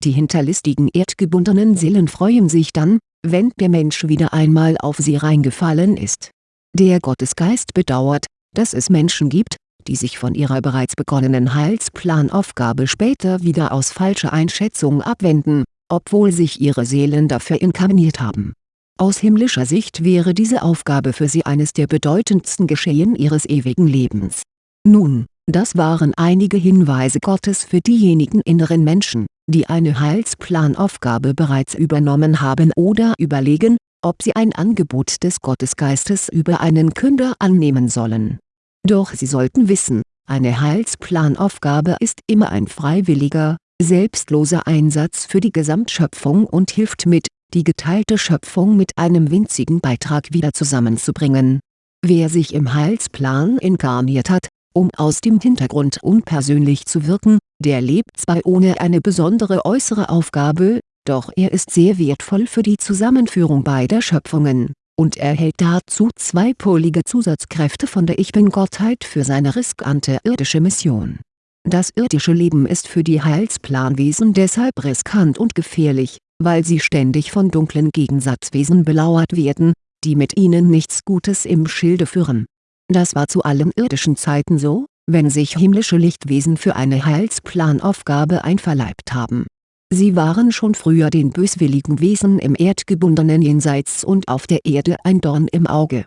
Die hinterlistigen erdgebundenen Seelen freuen sich dann, wenn der Mensch wieder einmal auf sie reingefallen ist. Der Gottesgeist bedauert, dass es Menschen gibt, die sich von ihrer bereits begonnenen Heilsplanaufgabe später wieder aus falscher Einschätzung abwenden, obwohl sich ihre Seelen dafür inkarniert haben. Aus himmlischer Sicht wäre diese Aufgabe für sie eines der bedeutendsten Geschehen ihres ewigen Lebens. Nun, das waren einige Hinweise Gottes für diejenigen inneren Menschen, die eine Heilsplanaufgabe bereits übernommen haben oder überlegen, ob sie ein Angebot des Gottesgeistes über einen Künder annehmen sollen. Doch sie sollten wissen, eine Heilsplanaufgabe ist immer ein freiwilliger, selbstloser Einsatz für die Gesamtschöpfung und hilft mit, die geteilte Schöpfung mit einem winzigen Beitrag wieder zusammenzubringen. Wer sich im Heilsplan inkarniert hat, um aus dem Hintergrund unpersönlich zu wirken, der lebt zwar ohne eine besondere äußere Aufgabe, doch er ist sehr wertvoll für die Zusammenführung beider Schöpfungen, und erhält dazu zweipolige Zusatzkräfte von der Ich-Bin-Gottheit für seine riskante irdische Mission. Das irdische Leben ist für die Heilsplanwesen deshalb riskant und gefährlich, weil sie ständig von dunklen Gegensatzwesen belauert werden, die mit ihnen nichts Gutes im Schilde führen das war zu allen irdischen Zeiten so, wenn sich himmlische Lichtwesen für eine Heilsplanaufgabe einverleibt haben. Sie waren schon früher den böswilligen Wesen im erdgebundenen Jenseits und auf der Erde ein Dorn im Auge.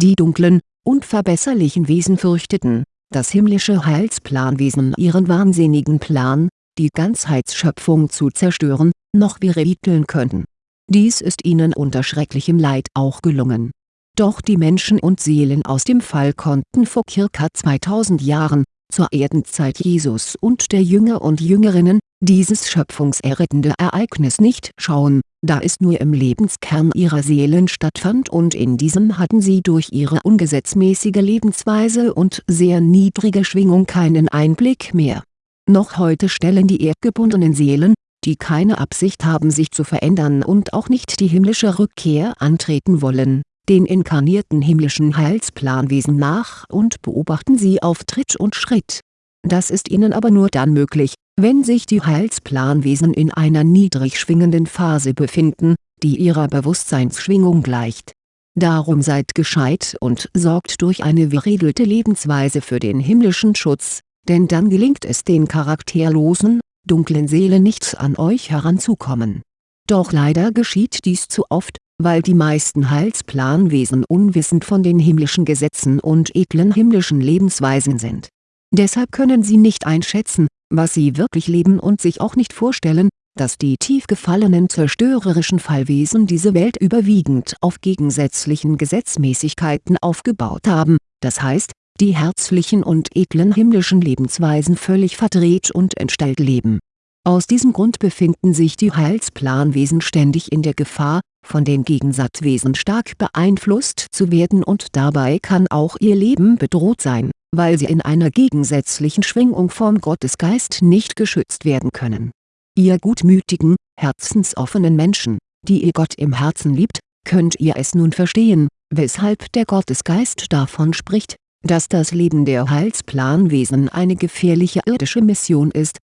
Die dunklen, unverbesserlichen Wesen fürchteten, dass himmlische Heilsplanwesen ihren wahnsinnigen Plan, die Ganzheitsschöpfung zu zerstören, noch wiederholen könnten. Dies ist ihnen unter schrecklichem Leid auch gelungen doch die Menschen und Seelen aus dem Fall konnten vor ca. 2000 Jahren, zur Erdenzeit Jesus und der Jünger und Jüngerinnen, dieses schöpfungserrettende Ereignis nicht schauen, da es nur im Lebenskern ihrer Seelen stattfand und in diesem hatten sie durch ihre ungesetzmäßige Lebensweise und sehr niedrige Schwingung keinen Einblick mehr. Noch heute stellen die erdgebundenen Seelen, die keine Absicht haben sich zu verändern und auch nicht die himmlische Rückkehr antreten wollen den inkarnierten himmlischen Heilsplanwesen nach und beobachten sie auf Tritt und Schritt. Das ist ihnen aber nur dann möglich, wenn sich die Heilsplanwesen in einer niedrig schwingenden Phase befinden, die ihrer Bewusstseinsschwingung gleicht. Darum seid gescheit und sorgt durch eine geregelte Lebensweise für den himmlischen Schutz, denn dann gelingt es den charakterlosen, dunklen Seelen nicht an euch heranzukommen. Doch leider geschieht dies zu oft, weil die meisten Heilsplanwesen unwissend von den himmlischen Gesetzen und edlen himmlischen Lebensweisen sind. Deshalb können sie nicht einschätzen, was sie wirklich leben und sich auch nicht vorstellen, dass die tief gefallenen zerstörerischen Fallwesen diese Welt überwiegend auf gegensätzlichen Gesetzmäßigkeiten aufgebaut haben, das heißt, die herzlichen und edlen himmlischen Lebensweisen völlig verdreht und entstellt leben. Aus diesem Grund befinden sich die Heilsplanwesen ständig in der Gefahr, von den Gegensatzwesen stark beeinflusst zu werden und dabei kann auch ihr Leben bedroht sein, weil sie in einer gegensätzlichen Schwingung vom Gottesgeist nicht geschützt werden können. Ihr gutmütigen, herzensoffenen Menschen, die ihr Gott im Herzen liebt, könnt ihr es nun verstehen, weshalb der Gottesgeist davon spricht, dass das Leben der Heilsplanwesen eine gefährliche irdische Mission ist,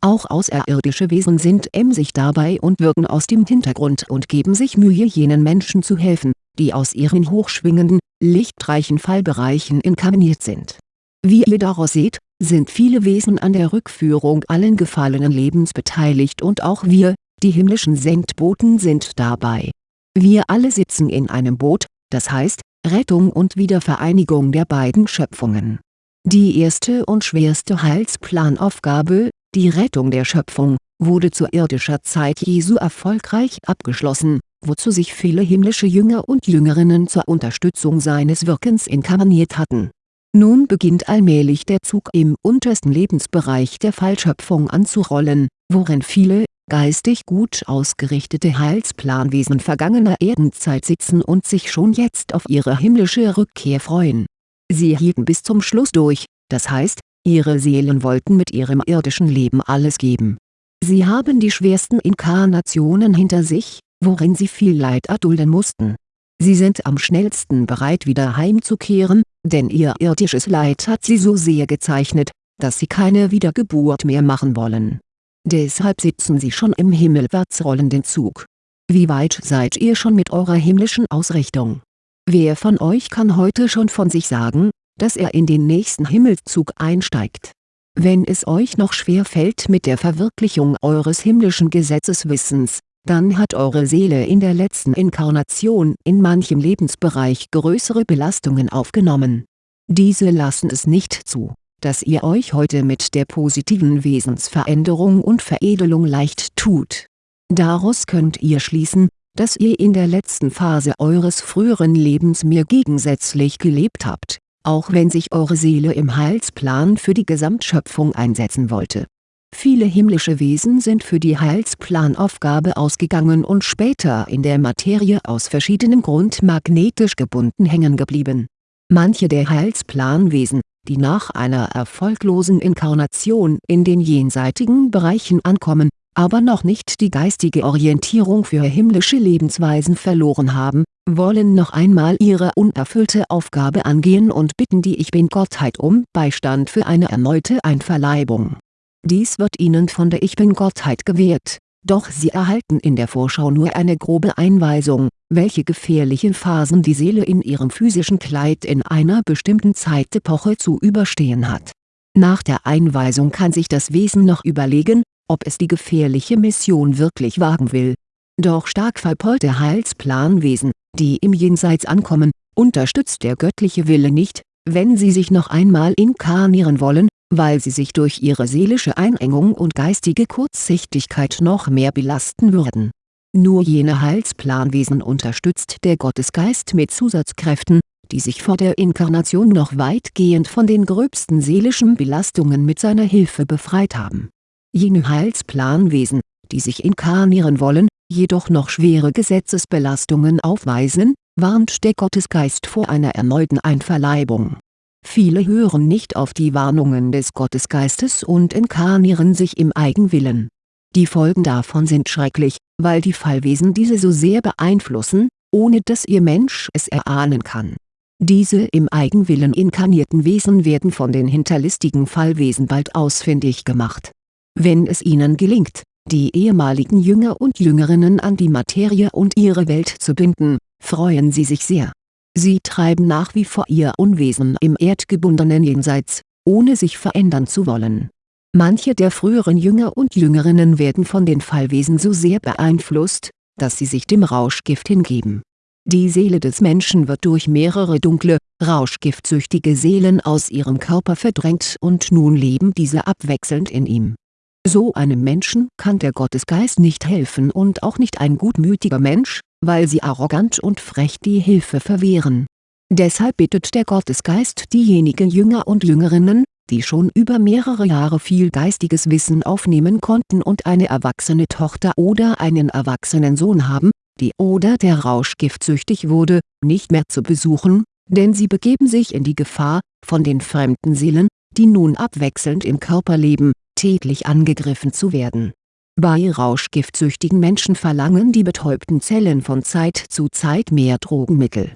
auch außerirdische Wesen sind emsig dabei und wirken aus dem Hintergrund und geben sich Mühe jenen Menschen zu helfen, die aus ihren hochschwingenden, lichtreichen Fallbereichen inkarniert sind. Wie ihr daraus seht, sind viele Wesen an der Rückführung allen gefallenen Lebens beteiligt und auch wir, die himmlischen Sendboten sind dabei. Wir alle sitzen in einem Boot, das heißt, Rettung und Wiedervereinigung der beiden Schöpfungen. Die erste und schwerste Heilsplanaufgabe, die Rettung der Schöpfung, wurde zu irdischer Zeit Jesu erfolgreich abgeschlossen, wozu sich viele himmlische Jünger und Jüngerinnen zur Unterstützung seines Wirkens inkarniert hatten. Nun beginnt allmählich der Zug im untersten Lebensbereich der Fallschöpfung anzurollen, worin viele, geistig gut ausgerichtete Heilsplanwesen vergangener Erdenzeit sitzen und sich schon jetzt auf ihre himmlische Rückkehr freuen. Sie hielten bis zum Schluss durch, das heißt, Ihre Seelen wollten mit ihrem irdischen Leben alles geben. Sie haben die schwersten Inkarnationen hinter sich, worin sie viel Leid erdulden mussten. Sie sind am schnellsten bereit wieder heimzukehren, denn ihr irdisches Leid hat sie so sehr gezeichnet, dass sie keine Wiedergeburt mehr machen wollen. Deshalb sitzen sie schon im himmelwärts rollenden Zug. Wie weit seid ihr schon mit eurer himmlischen Ausrichtung? Wer von euch kann heute schon von sich sagen, dass er in den nächsten Himmelszug einsteigt? Wenn es euch noch schwer fällt mit der Verwirklichung eures himmlischen Gesetzeswissens, dann hat eure Seele in der letzten Inkarnation in manchem Lebensbereich größere Belastungen aufgenommen. Diese lassen es nicht zu, dass ihr euch heute mit der positiven Wesensveränderung und Veredelung leicht tut. Daraus könnt ihr schließen, dass ihr in der letzten Phase eures früheren Lebens mir gegensätzlich gelebt habt, auch wenn sich eure Seele im Heilsplan für die Gesamtschöpfung einsetzen wollte Viele himmlische Wesen sind für die Heilsplanaufgabe ausgegangen und später in der Materie aus verschiedenem Grund magnetisch gebunden hängen geblieben. Manche der Heilsplanwesen, die nach einer erfolglosen Inkarnation in den jenseitigen Bereichen ankommen, aber noch nicht die geistige Orientierung für himmlische Lebensweisen verloren haben, wollen noch einmal ihre unerfüllte Aufgabe angehen und bitten die Ich Bin-Gottheit um Beistand für eine erneute Einverleibung dies wird ihnen von der Ich Bin-Gottheit gewährt, doch sie erhalten in der Vorschau nur eine grobe Einweisung, welche gefährlichen Phasen die Seele in ihrem physischen Kleid in einer bestimmten Zeitepoche zu überstehen hat. Nach der Einweisung kann sich das Wesen noch überlegen, ob es die gefährliche Mission wirklich wagen will. Doch stark verpollte Heilsplanwesen, die im Jenseits ankommen, unterstützt der göttliche Wille nicht, wenn sie sich noch einmal inkarnieren wollen, weil sie sich durch ihre seelische Einengung und geistige Kurzsichtigkeit noch mehr belasten würden. Nur jene Heilsplanwesen unterstützt der Gottesgeist mit Zusatzkräften, die sich vor der Inkarnation noch weitgehend von den gröbsten seelischen Belastungen mit seiner Hilfe befreit haben. Jene Heilsplanwesen, die sich inkarnieren wollen, jedoch noch schwere Gesetzesbelastungen aufweisen, warnt der Gottesgeist vor einer erneuten Einverleibung Viele hören nicht auf die Warnungen des Gottesgeistes und inkarnieren sich im Eigenwillen. Die Folgen davon sind schrecklich, weil die Fallwesen diese so sehr beeinflussen, ohne dass ihr Mensch es erahnen kann. Diese im Eigenwillen inkarnierten Wesen werden von den hinterlistigen Fallwesen bald ausfindig gemacht. Wenn es ihnen gelingt, die ehemaligen Jünger und Jüngerinnen an die Materie und ihre Welt zu binden, freuen sie sich sehr Sie treiben nach wie vor ihr Unwesen im erdgebundenen Jenseits, ohne sich verändern zu wollen. Manche der früheren Jünger und Jüngerinnen werden von den Fallwesen so sehr beeinflusst, dass sie sich dem Rauschgift hingeben. Die Seele des Menschen wird durch mehrere dunkle, rauschgiftsüchtige Seelen aus ihrem Körper verdrängt und nun leben diese abwechselnd in ihm. So einem Menschen kann der Gottesgeist nicht helfen und auch nicht ein gutmütiger Mensch, weil sie arrogant und frech die Hilfe verwehren. Deshalb bittet der Gottesgeist diejenigen Jünger und Jüngerinnen, die schon über mehrere Jahre viel geistiges Wissen aufnehmen konnten und eine erwachsene Tochter oder einen erwachsenen Sohn haben, die oder der Rauschgift süchtig wurde, nicht mehr zu besuchen, denn sie begeben sich in die Gefahr, von den fremden Seelen, die nun abwechselnd im Körper leben, täglich angegriffen zu werden bei rauschgiftsüchtigen Menschen verlangen die betäubten Zellen von Zeit zu Zeit mehr Drogenmittel.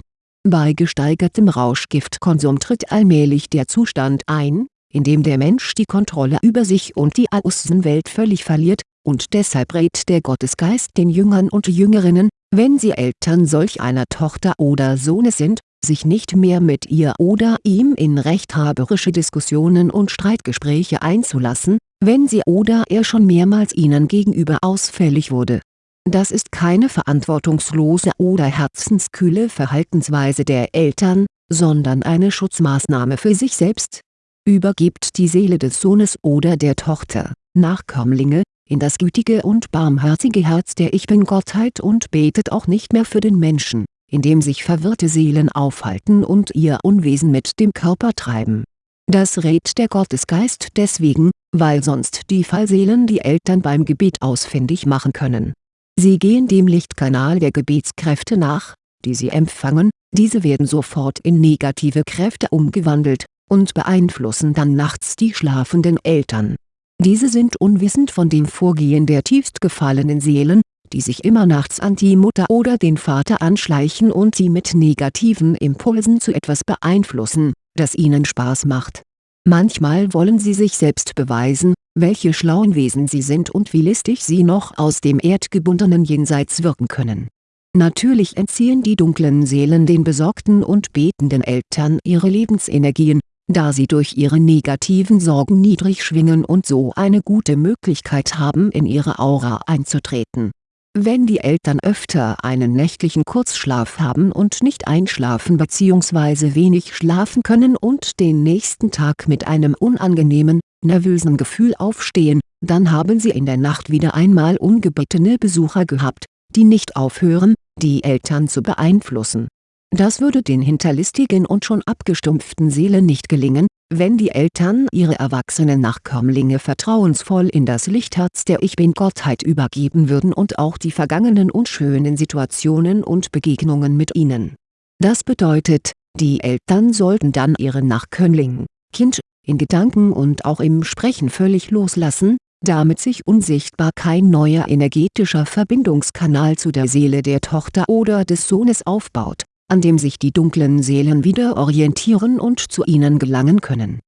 Bei gesteigertem Rauschgiftkonsum tritt allmählich der Zustand ein, in dem der Mensch die Kontrolle über sich und die Außenwelt völlig verliert, und deshalb rät der Gottesgeist den Jüngern und Jüngerinnen, wenn sie Eltern solch einer Tochter oder Sohnes sind, sich nicht mehr mit ihr oder ihm in rechthaberische Diskussionen und Streitgespräche einzulassen, wenn sie oder er schon mehrmals ihnen gegenüber ausfällig wurde. Das ist keine verantwortungslose oder herzenskühle Verhaltensweise der Eltern, sondern eine Schutzmaßnahme für sich selbst. Übergibt die Seele des Sohnes oder der Tochter, Nachkömmlinge, in das gütige und barmherzige Herz der Ich Bin-Gottheit und betet auch nicht mehr für den Menschen, in dem sich verwirrte Seelen aufhalten und ihr Unwesen mit dem Körper treiben das rät der Gottesgeist deswegen, weil sonst die Fallseelen die Eltern beim Gebet ausfindig machen können. Sie gehen dem Lichtkanal der Gebetskräfte nach, die sie empfangen, diese werden sofort in negative Kräfte umgewandelt, und beeinflussen dann nachts die schlafenden Eltern. Diese sind unwissend von dem Vorgehen der tiefst gefallenen Seelen, die sich immer nachts an die Mutter oder den Vater anschleichen und sie mit negativen Impulsen zu etwas beeinflussen, das ihnen Spaß macht. Manchmal wollen sie sich selbst beweisen, welche schlauen Wesen sie sind und wie listig sie noch aus dem erdgebundenen Jenseits wirken können. Natürlich entziehen die dunklen Seelen den besorgten und betenden Eltern ihre Lebensenergien, da sie durch ihre negativen Sorgen niedrig schwingen und so eine gute Möglichkeit haben in ihre Aura einzutreten wenn die Eltern öfter einen nächtlichen Kurzschlaf haben und nicht einschlafen bzw. wenig schlafen können und den nächsten Tag mit einem unangenehmen, nervösen Gefühl aufstehen, dann haben sie in der Nacht wieder einmal ungebittene Besucher gehabt, die nicht aufhören, die Eltern zu beeinflussen das würde den hinterlistigen und schon abgestumpften Seelen nicht gelingen, wenn die Eltern ihre erwachsenen Nachkömmlinge vertrauensvoll in das Lichtherz der Ich-Bin-Gottheit übergeben würden und auch die vergangenen unschönen Situationen und Begegnungen mit ihnen. Das bedeutet, die Eltern sollten dann ihren Nachkömmling, Kind, in Gedanken und auch im Sprechen völlig loslassen, damit sich unsichtbar kein neuer energetischer Verbindungskanal zu der Seele der Tochter oder des Sohnes aufbaut an dem sich die dunklen Seelen wieder orientieren und zu ihnen gelangen können.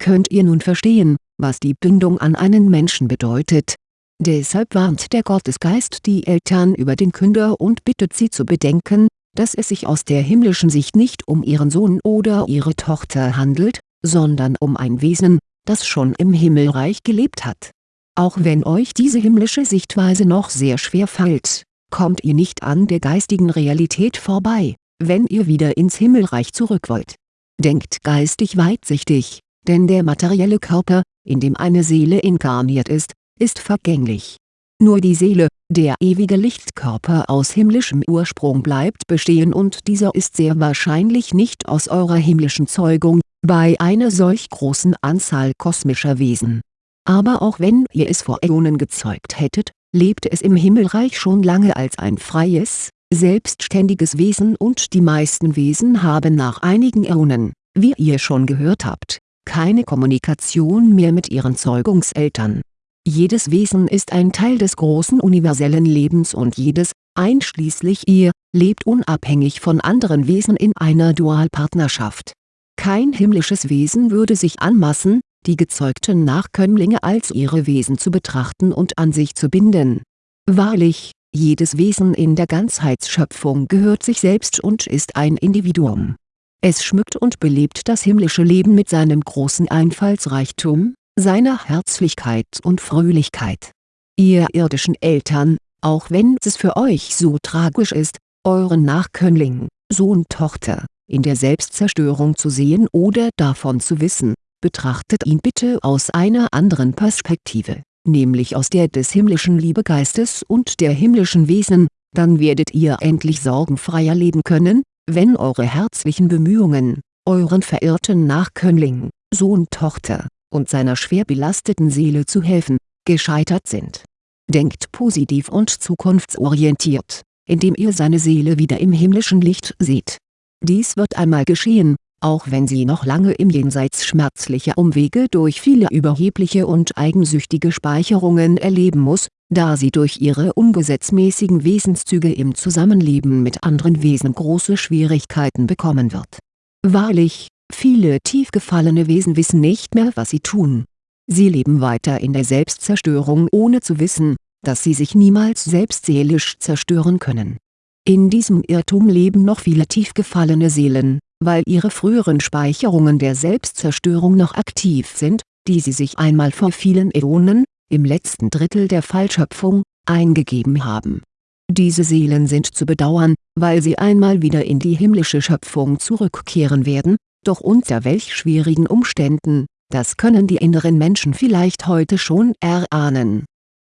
Könnt ihr nun verstehen, was die Bindung an einen Menschen bedeutet? Deshalb warnt der Gottesgeist die Eltern über den Künder und bittet sie zu bedenken, dass es sich aus der himmlischen Sicht nicht um ihren Sohn oder ihre Tochter handelt, sondern um ein Wesen, das schon im Himmelreich gelebt hat. Auch wenn euch diese himmlische Sichtweise noch sehr schwer fällt, kommt ihr nicht an der geistigen Realität vorbei wenn ihr wieder ins Himmelreich zurück wollt. Denkt geistig weitsichtig, denn der materielle Körper, in dem eine Seele inkarniert ist, ist vergänglich. Nur die Seele, der ewige Lichtkörper aus himmlischem Ursprung bleibt bestehen und dieser ist sehr wahrscheinlich nicht aus eurer himmlischen Zeugung, bei einer solch großen Anzahl kosmischer Wesen. Aber auch wenn ihr es vor Äonen gezeugt hättet, lebte es im Himmelreich schon lange als ein freies, selbstständiges Wesen und die meisten Wesen haben nach einigen Äonen, wie ihr schon gehört habt, keine Kommunikation mehr mit ihren Zeugungseltern. Jedes Wesen ist ein Teil des großen universellen Lebens und jedes, einschließlich ihr, lebt unabhängig von anderen Wesen in einer Dualpartnerschaft. Kein himmlisches Wesen würde sich anmaßen, die gezeugten Nachkömmlinge als ihre Wesen zu betrachten und an sich zu binden. Wahrlich, jedes Wesen in der Ganzheitsschöpfung gehört sich selbst und ist ein Individuum. Es schmückt und belebt das himmlische Leben mit seinem großen Einfallsreichtum, seiner Herzlichkeit und Fröhlichkeit. Ihr irdischen Eltern, auch wenn es für euch so tragisch ist, euren Nachkömmling, Sohn Tochter, in der Selbstzerstörung zu sehen oder davon zu wissen, betrachtet ihn bitte aus einer anderen Perspektive nämlich aus der des himmlischen Liebegeistes und der himmlischen Wesen, dann werdet ihr endlich sorgenfreier leben können, wenn eure herzlichen Bemühungen, euren verirrten Nachkömmling, Sohn Tochter, und seiner schwer belasteten Seele zu helfen, gescheitert sind. Denkt positiv und zukunftsorientiert, indem ihr seine Seele wieder im himmlischen Licht seht. Dies wird einmal geschehen, auch wenn sie noch lange im Jenseits schmerzliche Umwege durch viele überhebliche und eigensüchtige Speicherungen erleben muss, da sie durch ihre ungesetzmäßigen Wesenszüge im Zusammenleben mit anderen Wesen große Schwierigkeiten bekommen wird. Wahrlich, viele tief gefallene Wesen wissen nicht mehr was sie tun. Sie leben weiter in der Selbstzerstörung ohne zu wissen, dass sie sich niemals selbst seelisch zerstören können. In diesem Irrtum leben noch viele tief gefallene Seelen, weil ihre früheren Speicherungen der Selbstzerstörung noch aktiv sind, die sie sich einmal vor vielen Äonen, im letzten Drittel der Fallschöpfung, eingegeben haben. Diese Seelen sind zu bedauern, weil sie einmal wieder in die himmlische Schöpfung zurückkehren werden, doch unter welch schwierigen Umständen, das können die inneren Menschen vielleicht heute schon erahnen.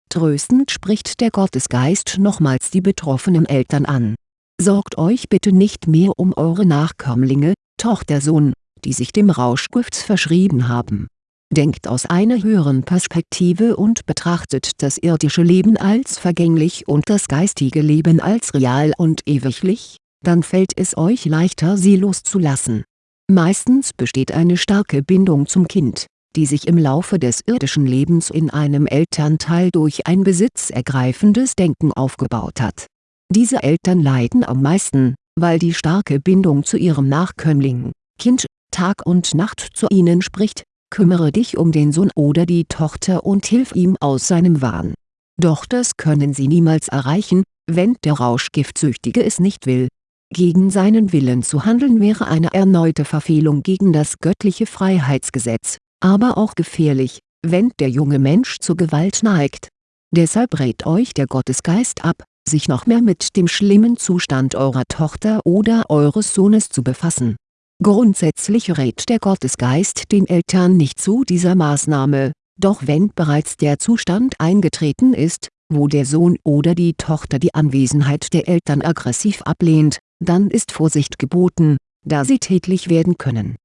Tröstend spricht der Gottesgeist nochmals die betroffenen Eltern an Sorgt euch bitte nicht mehr um eure Nachkömmlinge, Tochter Sohn, die sich dem Rauschgift verschrieben haben. Denkt aus einer höheren Perspektive und betrachtet das irdische Leben als vergänglich und das geistige Leben als real und ewiglich, dann fällt es euch leichter sie loszulassen. Meistens besteht eine starke Bindung zum Kind, die sich im Laufe des irdischen Lebens in einem Elternteil durch ein besitzergreifendes Denken aufgebaut hat diese Eltern leiden am meisten, weil die starke Bindung zu ihrem Nachkömmling, Kind, Tag und Nacht zu ihnen spricht, kümmere dich um den Sohn oder die Tochter und hilf ihm aus seinem Wahn. Doch das können sie niemals erreichen, wenn der Rauschgiftsüchtige es nicht will. Gegen seinen Willen zu handeln wäre eine erneute Verfehlung gegen das göttliche Freiheitsgesetz, aber auch gefährlich, wenn der junge Mensch zur Gewalt neigt. Deshalb rät euch der Gottesgeist ab, sich noch mehr mit dem schlimmen Zustand eurer Tochter oder eures Sohnes zu befassen. Grundsätzlich rät der Gottesgeist den Eltern nicht zu dieser Maßnahme, doch wenn bereits der Zustand eingetreten ist, wo der Sohn oder die Tochter die Anwesenheit der Eltern aggressiv ablehnt, dann ist Vorsicht geboten, da sie tätlich werden können.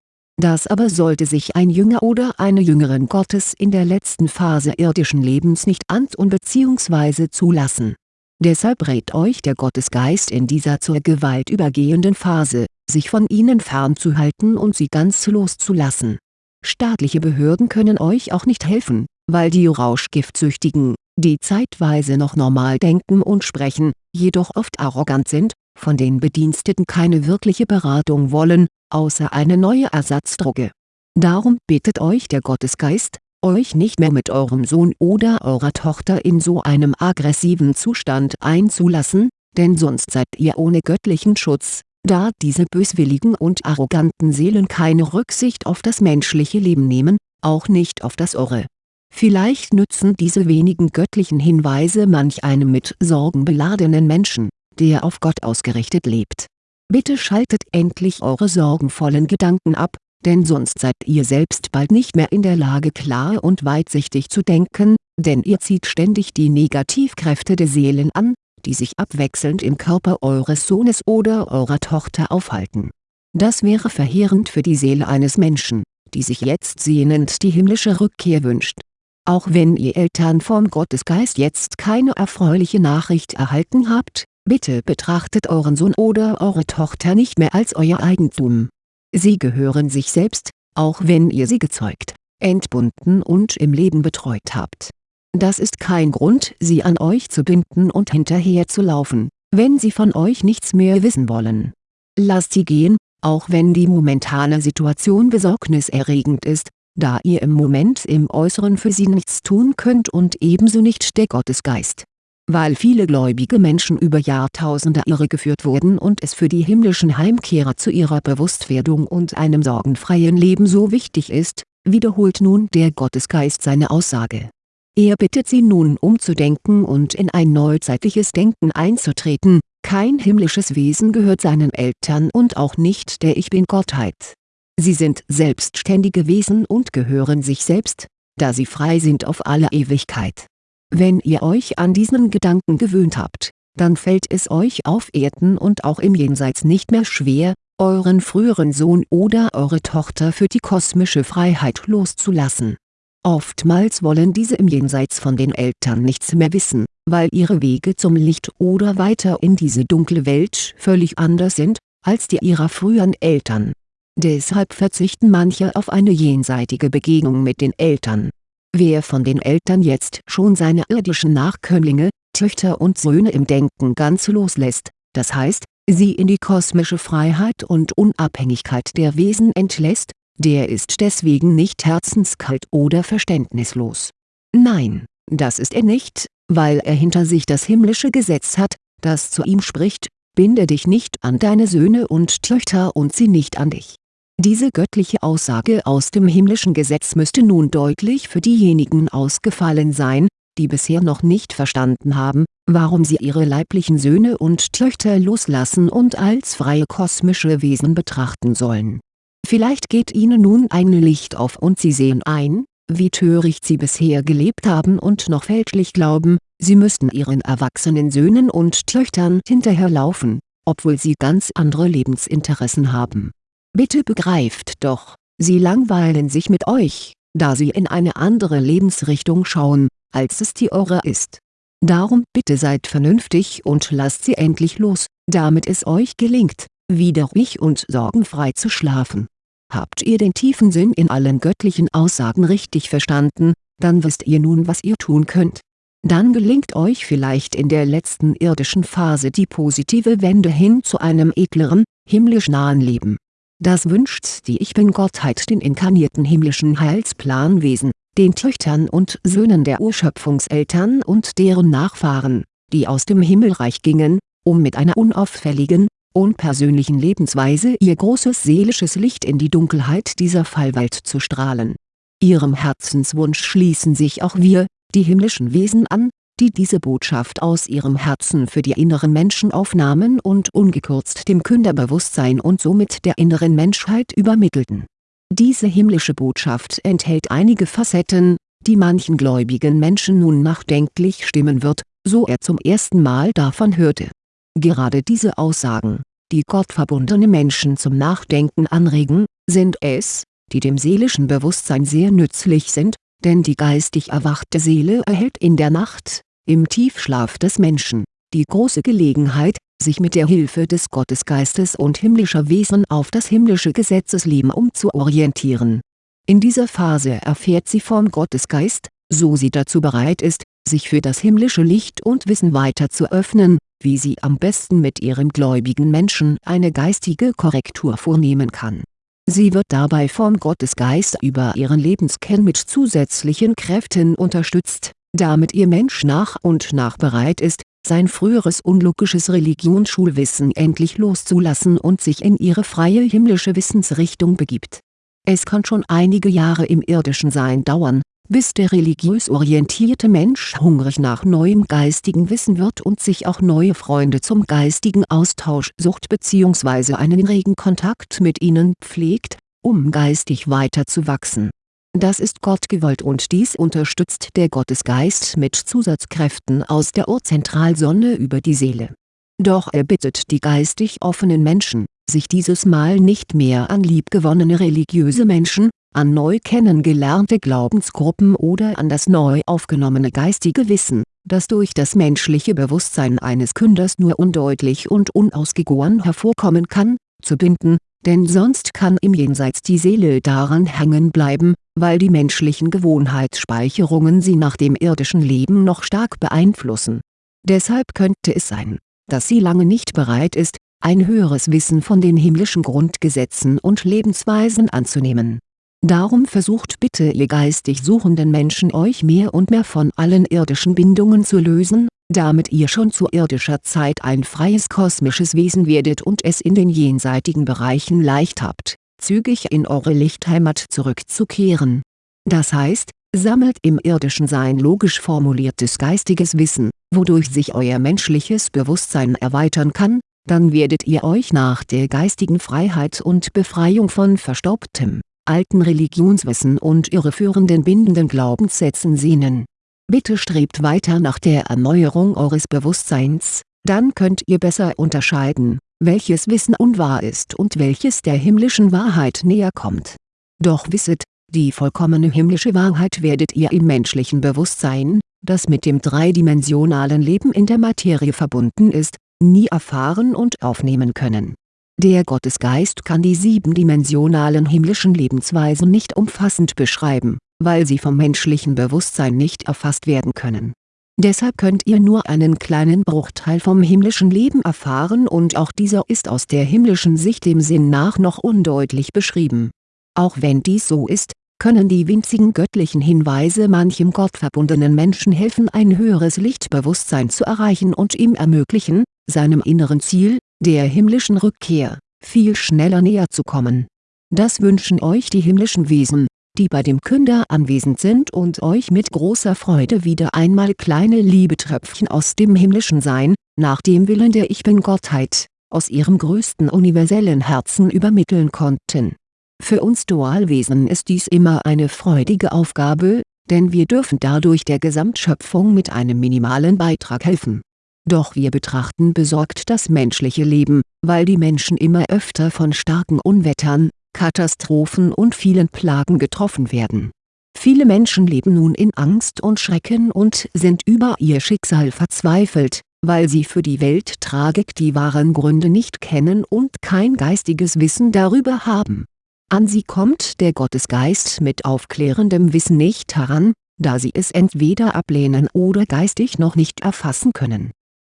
Das aber sollte sich ein Jünger oder eine Jüngerin Gottes in der letzten Phase irdischen Lebens nicht antun bzw. zulassen. Deshalb rät euch der Gottesgeist in dieser zur Gewalt übergehenden Phase, sich von ihnen fernzuhalten und sie ganz loszulassen. Staatliche Behörden können euch auch nicht helfen, weil die Rauschgiftsüchtigen, die zeitweise noch normal denken und sprechen, jedoch oft arrogant sind, von den Bediensteten keine wirkliche Beratung wollen, außer eine neue Ersatzdroge. Darum bittet euch der Gottesgeist, euch nicht mehr mit eurem Sohn oder eurer Tochter in so einem aggressiven Zustand einzulassen, denn sonst seid ihr ohne göttlichen Schutz, da diese böswilligen und arroganten Seelen keine Rücksicht auf das menschliche Leben nehmen, auch nicht auf das eure. Vielleicht nützen diese wenigen göttlichen Hinweise manch einem mit Sorgen beladenen Menschen, der auf Gott ausgerichtet lebt. Bitte schaltet endlich eure sorgenvollen Gedanken ab, denn sonst seid ihr selbst bald nicht mehr in der Lage klar und weitsichtig zu denken, denn ihr zieht ständig die Negativkräfte der Seelen an, die sich abwechselnd im Körper eures Sohnes oder eurer Tochter aufhalten. Das wäre verheerend für die Seele eines Menschen, die sich jetzt sehnend die himmlische Rückkehr wünscht. Auch wenn ihr Eltern vom Gottesgeist jetzt keine erfreuliche Nachricht erhalten habt, bitte betrachtet euren Sohn oder eure Tochter nicht mehr als euer Eigentum. Sie gehören sich selbst, auch wenn ihr sie gezeugt, entbunden und im Leben betreut habt. Das ist kein Grund sie an euch zu binden und hinterher zu laufen, wenn sie von euch nichts mehr wissen wollen. Lasst sie gehen, auch wenn die momentane Situation besorgniserregend ist, da ihr im Moment im Äußeren für sie nichts tun könnt und ebenso nicht der Gottesgeist weil viele gläubige Menschen über Jahrtausende irregeführt wurden und es für die himmlischen Heimkehrer zu ihrer Bewusstwerdung und einem sorgenfreien Leben so wichtig ist, wiederholt nun der Gottesgeist seine Aussage. Er bittet sie nun umzudenken und in ein neuzeitliches Denken einzutreten, kein himmlisches Wesen gehört seinen Eltern und auch nicht der Ich Bin-Gottheit. Sie sind selbstständige Wesen und gehören sich selbst, da sie frei sind auf alle Ewigkeit wenn ihr euch an diesen Gedanken gewöhnt habt, dann fällt es euch auf Erden und auch im Jenseits nicht mehr schwer, euren früheren Sohn oder eure Tochter für die kosmische Freiheit loszulassen. Oftmals wollen diese im Jenseits von den Eltern nichts mehr wissen, weil ihre Wege zum Licht oder weiter in diese dunkle Welt völlig anders sind, als die ihrer früheren Eltern. Deshalb verzichten manche auf eine jenseitige Begegnung mit den Eltern Wer von den Eltern jetzt schon seine irdischen Nachkömmlinge, Töchter und Söhne im Denken ganz loslässt, das heißt, sie in die kosmische Freiheit und Unabhängigkeit der Wesen entlässt, der ist deswegen nicht herzenskalt oder verständnislos. Nein, das ist er nicht, weil er hinter sich das himmlische Gesetz hat, das zu ihm spricht, binde dich nicht an deine Söhne und Töchter und sie nicht an dich diese göttliche Aussage aus dem himmlischen Gesetz müsste nun deutlich für diejenigen ausgefallen sein, die bisher noch nicht verstanden haben, warum sie ihre leiblichen Söhne und Töchter loslassen und als freie kosmische Wesen betrachten sollen. Vielleicht geht ihnen nun ein Licht auf und sie sehen ein, wie töricht sie bisher gelebt haben und noch fälschlich glauben, sie müssten ihren erwachsenen Söhnen und Töchtern hinterherlaufen, obwohl sie ganz andere Lebensinteressen haben Bitte begreift doch, sie langweilen sich mit euch, da sie in eine andere Lebensrichtung schauen, als es die eure ist. Darum bitte seid vernünftig und lasst sie endlich los, damit es euch gelingt, wieder ruhig und sorgenfrei zu schlafen. Habt ihr den tiefen Sinn in allen göttlichen Aussagen richtig verstanden, dann wisst ihr nun was ihr tun könnt. Dann gelingt euch vielleicht in der letzten irdischen Phase die positive Wende hin zu einem edleren, himmlisch nahen Leben Das wünscht die Ich-Bin-Gottheit den inkarnierten himmlischen Heilsplanwesen, den Töchtern und Söhnen der Urschöpfungseltern und deren Nachfahren, die aus dem Himmelreich gingen, um mit einer unauffälligen, unpersönlichen Lebensweise ihr großes seelisches Licht in die Dunkelheit dieser Fallwelt zu strahlen. Ihrem Herzenswunsch schließen sich auch wir, die himmlischen Wesen an, die diese Botschaft aus ihrem Herzen für die inneren Menschen aufnahmen und ungekürzt dem Künderbewusstsein und somit der inneren Menschheit übermittelten. Diese himmlische Botschaft enthält einige Facetten, die manchen gläubigen Menschen nun nachdenklich stimmen wird, so er zum ersten Mal davon hörte. Gerade diese Aussagen, die gottverbundene Menschen zum Nachdenken anregen, sind es, die dem seelischen Bewusstsein sehr nützlich sind, denn die geistig erwachte Seele erhält in der Nacht, im Tiefschlaf des Menschen, die große Gelegenheit, sich mit der Hilfe des Gottesgeistes und himmlischer Wesen auf das himmlische Gesetzesleben umzuorientieren. In dieser Phase erfährt sie vom Gottesgeist, so sie dazu bereit ist, sich für das himmlische Licht und Wissen weiter zu öffnen, wie sie am besten mit ihrem gläubigen Menschen eine geistige Korrektur vornehmen kann. Sie wird dabei vom Gottesgeist über ihren Lebenskern mit zusätzlichen Kräften unterstützt damit ihr Mensch nach und nach bereit ist, sein früheres unlogisches Religionsschulwissen endlich loszulassen und sich in ihre freie himmlische Wissensrichtung begibt. Es kann schon einige Jahre im irdischen Sein dauern, bis der religiös orientierte Mensch hungrig nach neuem geistigen Wissen wird und sich auch neue Freunde zum geistigen Austausch sucht bzw. einen regen Kontakt mit ihnen pflegt, um geistig weiter zu wachsen das ist Gott gewollt und dies unterstützt der Gottesgeist mit Zusatzkräften aus der Urzentralsonne über die Seele. Doch er bittet die geistig offenen Menschen, sich dieses Mal nicht mehr an liebgewonnene religiöse Menschen, an neu kennengelernte Glaubensgruppen oder an das neu aufgenommene geistige Wissen, das durch das menschliche Bewusstsein eines Künders nur undeutlich und unausgegoren hervorkommen kann, zu binden, denn sonst kann im Jenseits die Seele daran hängen bleiben, weil die menschlichen Gewohnheitsspeicherungen sie nach dem irdischen Leben noch stark beeinflussen. Deshalb könnte es sein, dass sie lange nicht bereit ist, ein höheres Wissen von den himmlischen Grundgesetzen und Lebensweisen anzunehmen. Darum versucht bitte ihr geistig suchenden Menschen euch mehr und mehr von allen irdischen Bindungen zu lösen, damit ihr schon zu irdischer Zeit ein freies kosmisches Wesen werdet und es in den jenseitigen Bereichen leicht habt, zügig in eure Lichtheimat zurückzukehren. Das heißt, sammelt im irdischen Sein logisch formuliertes geistiges Wissen, wodurch sich euer menschliches Bewusstsein erweitern kann, dann werdet ihr euch nach der geistigen Freiheit und Befreiung von verstaubtem, alten Religionswissen und irreführenden bindenden Glaubenssätzen sehnen Bitte strebt weiter nach der Erneuerung eures Bewusstseins, dann könnt ihr besser unterscheiden, welches Wissen unwahr ist und welches der himmlischen Wahrheit näher kommt. Doch wisset, die vollkommene himmlische Wahrheit werdet ihr im menschlichen Bewusstsein, das mit dem dreidimensionalen Leben in der Materie verbunden ist, nie erfahren und aufnehmen können. Der Gottesgeist kann die siebendimensionalen himmlischen Lebensweisen nicht umfassend beschreiben weil sie vom menschlichen Bewusstsein nicht erfasst werden können. Deshalb könnt ihr nur einen kleinen Bruchteil vom himmlischen Leben erfahren und auch dieser ist aus der himmlischen Sicht dem Sinn nach noch undeutlich beschrieben. Auch wenn dies so ist, können die winzigen göttlichen Hinweise manchem gottverbundenen Menschen helfen ein höheres Lichtbewusstsein zu erreichen und ihm ermöglichen, seinem inneren Ziel, der himmlischen Rückkehr, viel schneller näher zu kommen. Das wünschen euch die himmlischen Wesen die bei dem Künder anwesend sind und euch mit großer Freude wieder einmal kleine Liebetröpfchen aus dem himmlischen Sein, nach dem Willen der Ich-Bin-Gottheit, aus ihrem größten universellen Herzen übermitteln konnten. Für uns Dualwesen ist dies immer eine freudige Aufgabe, denn wir dürfen dadurch der Gesamtschöpfung mit einem minimalen Beitrag helfen. Doch wir betrachten besorgt das menschliche Leben, weil die Menschen immer öfter von starken Unwettern, Katastrophen und vielen Plagen getroffen werden. Viele Menschen leben nun in Angst und Schrecken und sind über ihr Schicksal verzweifelt, weil sie für die Welttragik die wahren Gründe nicht kennen und kein geistiges Wissen darüber haben. An sie kommt der Gottesgeist mit aufklärendem Wissen nicht heran, da sie es entweder ablehnen oder geistig noch nicht erfassen können.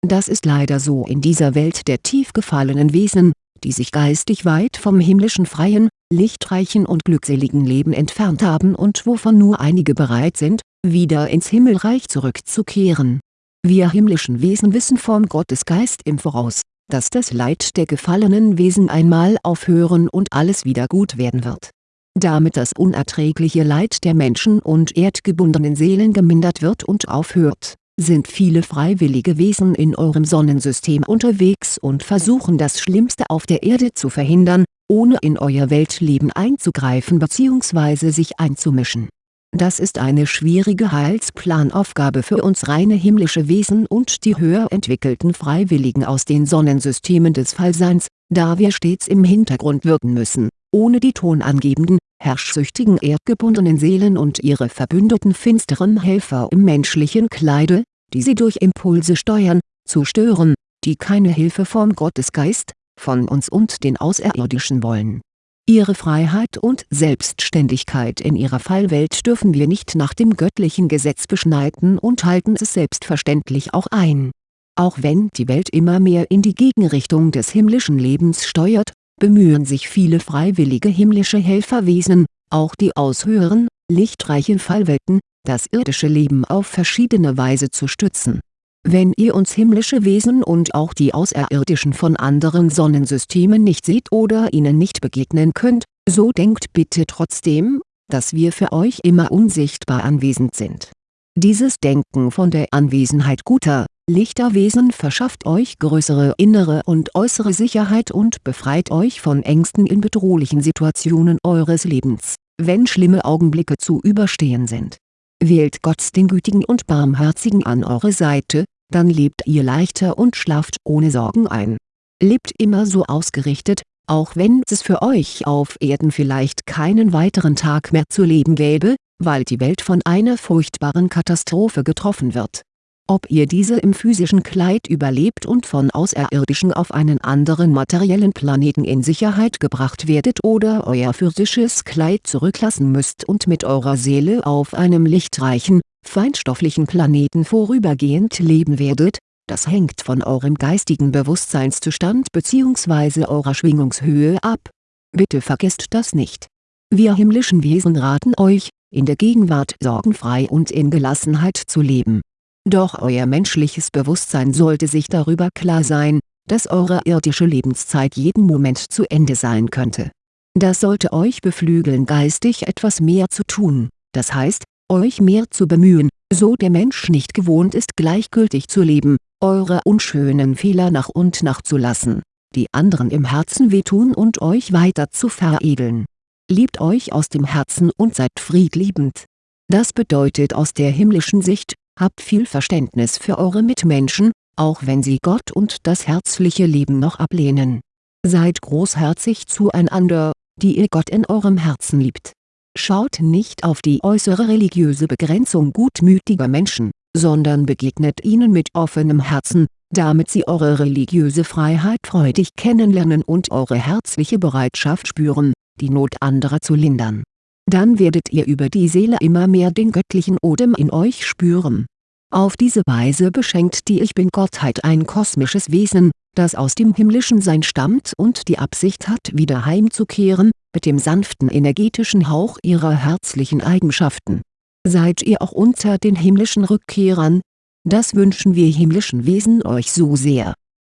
Das ist leider so in dieser Welt der tief gefallenen Wesen, die sich geistig weit vom himmlischen freien, lichtreichen und glückseligen Leben entfernt haben und wovon nur einige bereit sind, wieder ins Himmelreich zurückzukehren. Wir himmlischen Wesen wissen vom Gottesgeist im Voraus, dass das Leid der gefallenen Wesen einmal aufhören und alles wieder gut werden wird. Damit das unerträgliche Leid der Menschen und erdgebundenen Seelen gemindert wird und aufhört, sind viele freiwillige Wesen in eurem Sonnensystem unterwegs und versuchen das Schlimmste auf der Erde zu verhindern, ohne in euer Weltleben einzugreifen bzw. sich einzumischen. Das ist eine schwierige Heilsplanaufgabe für uns reine himmlische Wesen und die höher entwickelten Freiwilligen aus den Sonnensystemen des Fallseins, da wir stets im Hintergrund wirken müssen, ohne die tonangebenden, herrschsüchtigen erdgebundenen Seelen und ihre verbündeten finsteren Helfer im menschlichen Kleide, die sie durch Impulse steuern, zu stören, die keine Hilfe vom Gottesgeist, von uns und den Außerirdischen wollen. Ihre Freiheit und Selbstständigkeit in ihrer Fallwelt dürfen wir nicht nach dem göttlichen Gesetz beschneiden und halten es selbstverständlich auch ein. Auch wenn die Welt immer mehr in die Gegenrichtung des himmlischen Lebens steuert, bemühen sich viele freiwillige himmlische Helferwesen, auch die aus höheren, lichtreichen Fallwelten, das irdische Leben auf verschiedene Weise zu stützen. Wenn ihr uns himmlische Wesen und auch die Außerirdischen von anderen Sonnensystemen nicht seht oder ihnen nicht begegnen könnt, so denkt bitte trotzdem, dass wir für euch immer unsichtbar anwesend sind. Dieses Denken von der Anwesenheit guter, lichter Wesen verschafft euch größere innere und äußere Sicherheit und befreit euch von Ängsten in bedrohlichen Situationen eures Lebens, wenn schlimme Augenblicke zu überstehen sind. Wählt Gott den Gütigen und Barmherzigen an eure Seite, dann lebt ihr leichter und schlaft ohne Sorgen ein. Lebt immer so ausgerichtet, auch wenn es für euch auf Erden vielleicht keinen weiteren Tag mehr zu leben gäbe, weil die Welt von einer furchtbaren Katastrophe getroffen wird ob ihr diese im physischen Kleid überlebt und von Außerirdischen auf einen anderen materiellen Planeten in Sicherheit gebracht werdet oder euer physisches Kleid zurücklassen müsst und mit eurer Seele auf einem lichtreichen, feinstofflichen Planeten vorübergehend leben werdet, das hängt von eurem geistigen Bewusstseinszustand bzw. eurer Schwingungshöhe ab. Bitte vergesst das nicht. Wir himmlischen Wesen raten euch, in der Gegenwart sorgenfrei und in Gelassenheit zu leben doch euer menschliches Bewusstsein sollte sich darüber klar sein, dass eure irdische Lebenszeit jeden Moment zu Ende sein könnte. Das sollte euch beflügeln geistig etwas mehr zu tun, das heißt, euch mehr zu bemühen, so der Mensch nicht gewohnt ist gleichgültig zu leben, eure unschönen Fehler nach und nach zu lassen, die anderen im Herzen wehtun und euch weiter zu veredeln. Liebt euch aus dem Herzen und seid friedliebend. Das bedeutet aus der himmlischen Sicht, Habt viel Verständnis für eure Mitmenschen, auch wenn sie Gott und das herzliche Leben noch ablehnen. Seid großherzig zueinander, die ihr Gott in eurem Herzen liebt. Schaut nicht auf die äußere religiöse Begrenzung gutmütiger Menschen, sondern begegnet ihnen mit offenem Herzen, damit sie eure religiöse Freiheit freudig kennenlernen und eure herzliche Bereitschaft spüren, die Not anderer zu lindern dann werdet ihr über die Seele immer mehr den göttlichen Odem in euch spüren. Auf diese Weise beschenkt die Ich Bin-Gottheit ein kosmisches Wesen, das aus dem himmlischen Sein stammt und die Absicht hat wieder heimzukehren, mit dem sanften energetischen Hauch ihrer herzlichen Eigenschaften. Seid ihr auch unter den himmlischen Rückkehrern? Das wünschen wir himmlischen Wesen euch so sehr